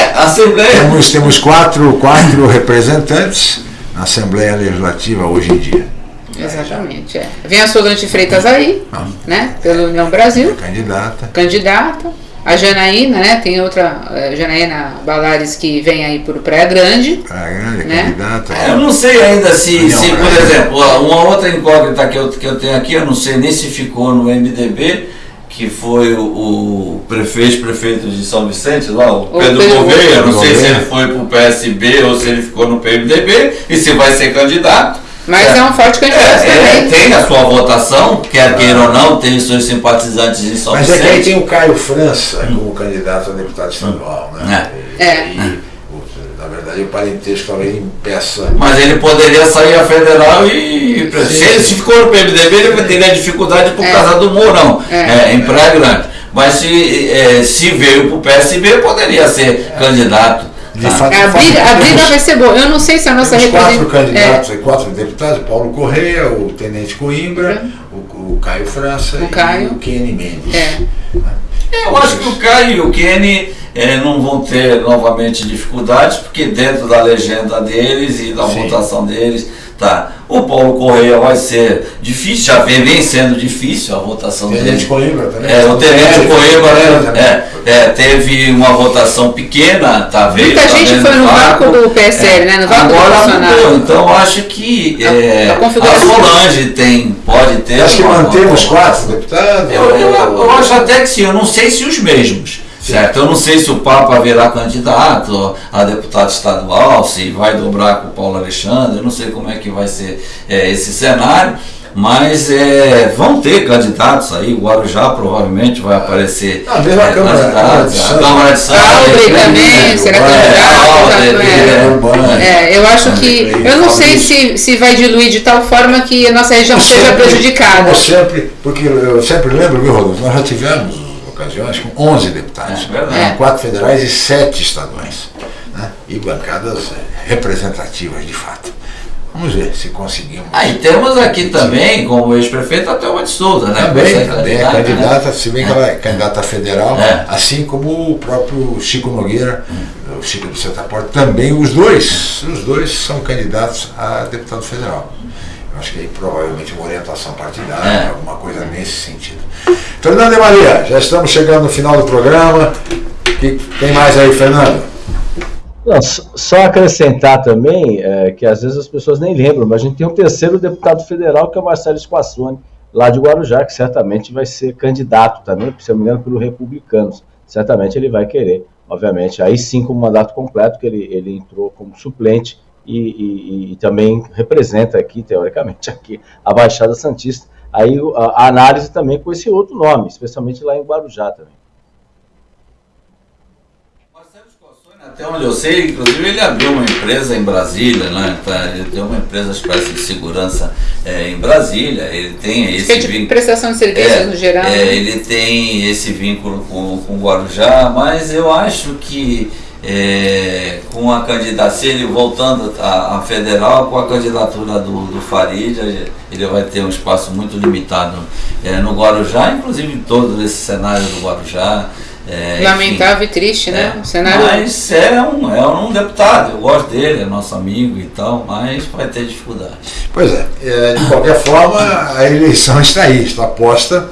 É, a Assembleia. Temos, temos quatro, quatro representantes na Assembleia Legislativa hoje em dia. Exatamente, é. Vem a Solange Freitas aí, ah. né? Pela União Brasil. Candidata. Candidata. A Janaína, né? Tem outra, a Janaína Balares que vem aí por Praia Grande. Praia Grande, né? candidata. É, eu não sei ainda se, se por exemplo, uma outra incógnita que eu, que eu tenho aqui, eu não sei nem se ficou no MDB, que foi o, o prefeito, prefeito de São Vicente, lá, o, o Pedro, Pedro Gouveia, não sei se ele foi para o PSB ou se ele ficou no PMDB, e se vai ser candidato. Mas é, é um forte candidato é, também. tem a sua votação, quer queira ou não, tem os seus simpatizantes em São Mas Vicente. Mas é que aí tem o Caio França como candidato a deputado estadual, né? É. é. E, verdade, o parentesco talvez impeça. Mas ele poderia sair a federal e. Sim. Se ele se ficou no PMDB, ele teria dificuldade por é. causa do Mourão, é. é. em Praia Grande. Mas se, é, se veio para o PSB, poderia ser candidato de tá. fato, a, briga, a briga vai ser boa. Eu não sei se a nossa representação. quatro candidatos, é. quatro deputados: Paulo Correia, o Tenente Coimbra, o, o Caio França o Caio. e o Kenny Mendes. Eu acho que o Caio e o Kenny é, não vão ter novamente dificuldades, porque dentro da legenda deles e da Sim. votação deles Tá. O Paulo Correia vai ser difícil, já vem, vem sendo difícil a votação Tenente dele. Coimbra também. É, o Tenente é, Coimbra é, é, teve uma votação pequena, tá vendo? Muita tá gente foi no vácuo do PSL, é, né? No vácuo agora mudou, então acho que é, a, a, Solange tem, pode ter. Acho que mantemos quatro deputados. Eu, eu, eu acho até que sim, eu não sei se os mesmos. Certo? Eu não sei se o Papa virá candidato a deputado estadual, se vai dobrar com o Paulo Alexandre, eu não sei como é que vai ser é, esse cenário, mas é, vão ter candidatos aí, o Guarujá provavelmente vai aparecer. Ah, mesmo é, a Câmara, a Câmara de Santos. Albre também, será candidato. É, eu acho que. Eu não sei se, se vai diluir de tal forma que a nossa região seja prejudicada. Como sempre, porque eu sempre lembro, viu, Rodolfo, nós já tivemos ocasiões com 11 deputados, é, quatro federais e sete estaduais, né? e bancadas é, representativas de fato. Vamos ver se conseguimos. Ah, e temos aqui também, como ex-prefeito, a Thelma de Souza, né? Também, também é candidata, né? se bem que ela é candidata federal, é. assim como o próprio Chico Nogueira, hum. o Chico do Santa Porta, também os dois, os dois são candidatos a deputado federal. Eu acho que aí provavelmente uma orientação partidária, é. alguma coisa nesse sentido. Fernando e Maria, já estamos chegando no final do programa. Que tem mais aí, Fernando? Não, só acrescentar também é, que às vezes as pessoas nem lembram, mas a gente tem um terceiro deputado federal que é o Marcelo Spassoni, lá de Guarujá, que certamente vai ser candidato também, se não me engano, pelo Republicanos. Certamente ele vai querer, obviamente, aí sim com o mandato completo, que ele, ele entrou como suplente e, e, e também representa aqui, teoricamente, (laughs) aqui a Baixada Santista aí a, análise também com esse outro nome, especialmente lá em Guarujá também. Até onde eu sei, inclusive ele abriu uma empresa em Brasília, né? Tá, ele tem uma empresa espécie de segurança é, em Brasília. Ele tem esse é de vínculo. prestação de serviços É, no geral. é, né? ele tem esse vínculo com, com o Guarujá, mas eu acho que é, com a candidatura, ele voltando à, à federal, com a candidatura do, do Farid, ele vai ter um espaço muito limitado é, no Guarujá, inclusive em todo esse cenário do Guarujá. É, enfim. Lamentável e triste, né? O cenário. Mas é um, é um deputado, eu gosto dele, é nosso amigo e tal, mas vai ter dificuldade. Pois é, é, de qualquer forma, a eleição está aí, está posta.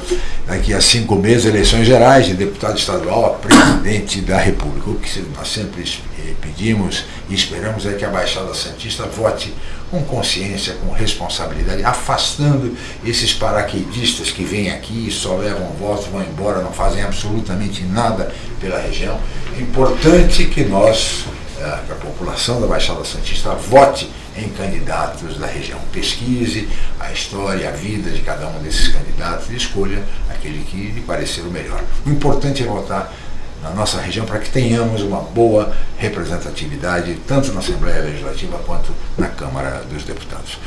Daqui a cinco meses, eleições gerais de deputado estadual a presidente da República. O que nós sempre eh, pedimos e esperamos é que a Baixada Santista vote com consciência, com responsabilidade, afastando esses paraquedistas que vêm aqui e só levam votos, vão embora, não fazem absolutamente nada pela região. É importante que nós, eh, que a população da Baixada Santista, vote em candidatos da região. Pesquise a história, a vida de cada um desses candidatos e escolha aquele que lhe parecer o melhor. O importante é votar na nossa região para que tenhamos uma boa representatividade, tanto na Assembleia Legislativa quanto na Câmara dos Deputados.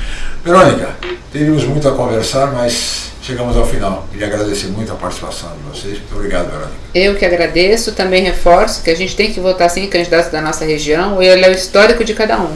Verônica, teríamos muito a conversar, mas chegamos ao final. Queria agradecer muito a participação de vocês. Muito obrigado, Verônica. Eu que agradeço, também reforço que a gente tem que votar sim candidatos da nossa região e olhar o histórico de cada um.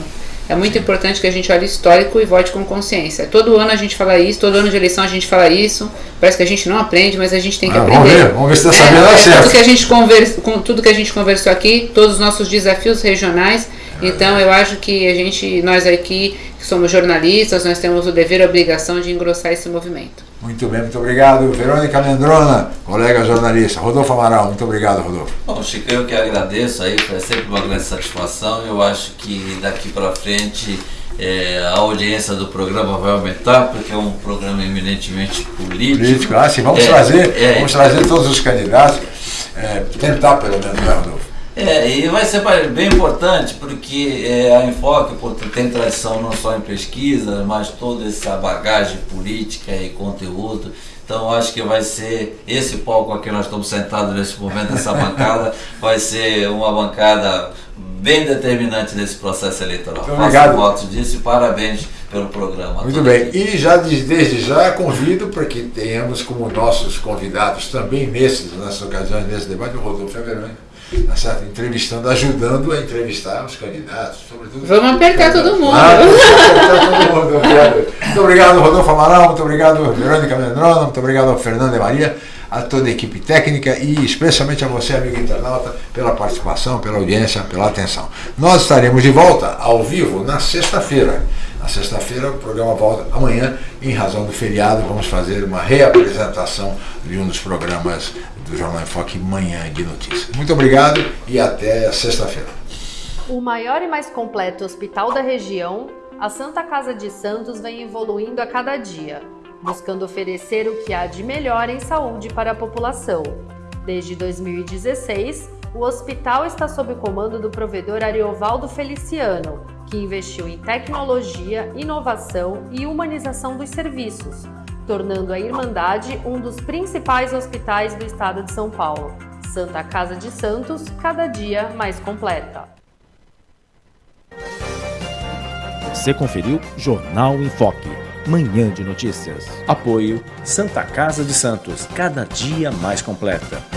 É muito importante que a gente olhe histórico e vote com consciência. Todo ano a gente fala isso, todo ano de eleição a gente fala isso. Parece que a gente não aprende, mas a gente tem que Ah, aprender. vamos ver, vamos ver se está É, sabendo é dar certo. tudo que a gente conversa, com tudo que a gente conversou aqui, todos os nossos desafios regionais. Então eu acho que a gente, nós aqui que somos jornalistas, nós temos o dever e a obrigação de engrossar esse movimento. Muito bem, muito obrigado. Verônica Mendrona, colega jornalista. Rodolfo Amaral, muito obrigado, Rodolfo. Bom, Chico, eu que agradeço aí, foi sempre uma grande satisfação. Eu acho que daqui para frente é, a audiência do programa vai aumentar, porque é um programa eminentemente político. Político, ah, sim, vamos É, trazer, é, vamos trazer todos os candidatos, é, tentar pelo menos, né, Rodolfo? É, e vai ser bem importante porque é, a Enfoque tem tradição não só em pesquisa, mas toda essa bagagem política e conteúdo. Então acho que vai ser esse palco aqui nós estamos sentados nesse momento, essa (laughs) bancada, vai ser uma bancada bem determinante nesse processo eleitoral. Muito Faço obrigado. votos disso e parabéns pelo programa. Muito bem, equipe. e já de- desde já convido para que tenhamos como nossos convidados também nesses, nessas ocasiões, nesse debate, o Rodolfo a Verônica, tá entrevistando, ajudando a entrevistar os candidatos, sobretudo. Vamos apertar todo mundo. Ah, apertar todo mundo, obrigado. Muito obrigado, Rodolfo Amaral, muito obrigado, Verônica Mendrona, muito obrigado ao Fernando e Maria, a toda a equipe técnica e especialmente a você, amigo internauta, pela participação, pela audiência, pela atenção. Nós estaremos de volta ao vivo na sexta-feira. Na sexta-feira o programa volta amanhã, em razão do feriado, vamos fazer uma reapresentação de um dos programas do Jornal em Foque Manhã de Notícias. Muito obrigado e até sexta-feira. O maior e mais completo hospital da região, a Santa Casa de Santos vem evoluindo a cada dia, buscando oferecer o que há de melhor em saúde para a população. Desde 2016, o hospital está sob o comando do provedor Ariovaldo Feliciano, que investiu em tecnologia, inovação e humanização dos serviços, tornando a Irmandade um dos principais hospitais do estado de São Paulo. Santa Casa de Santos, cada dia mais completa. Você conferiu Jornal em Foque, manhã de notícias. Apoio Santa Casa de Santos, cada dia mais completa.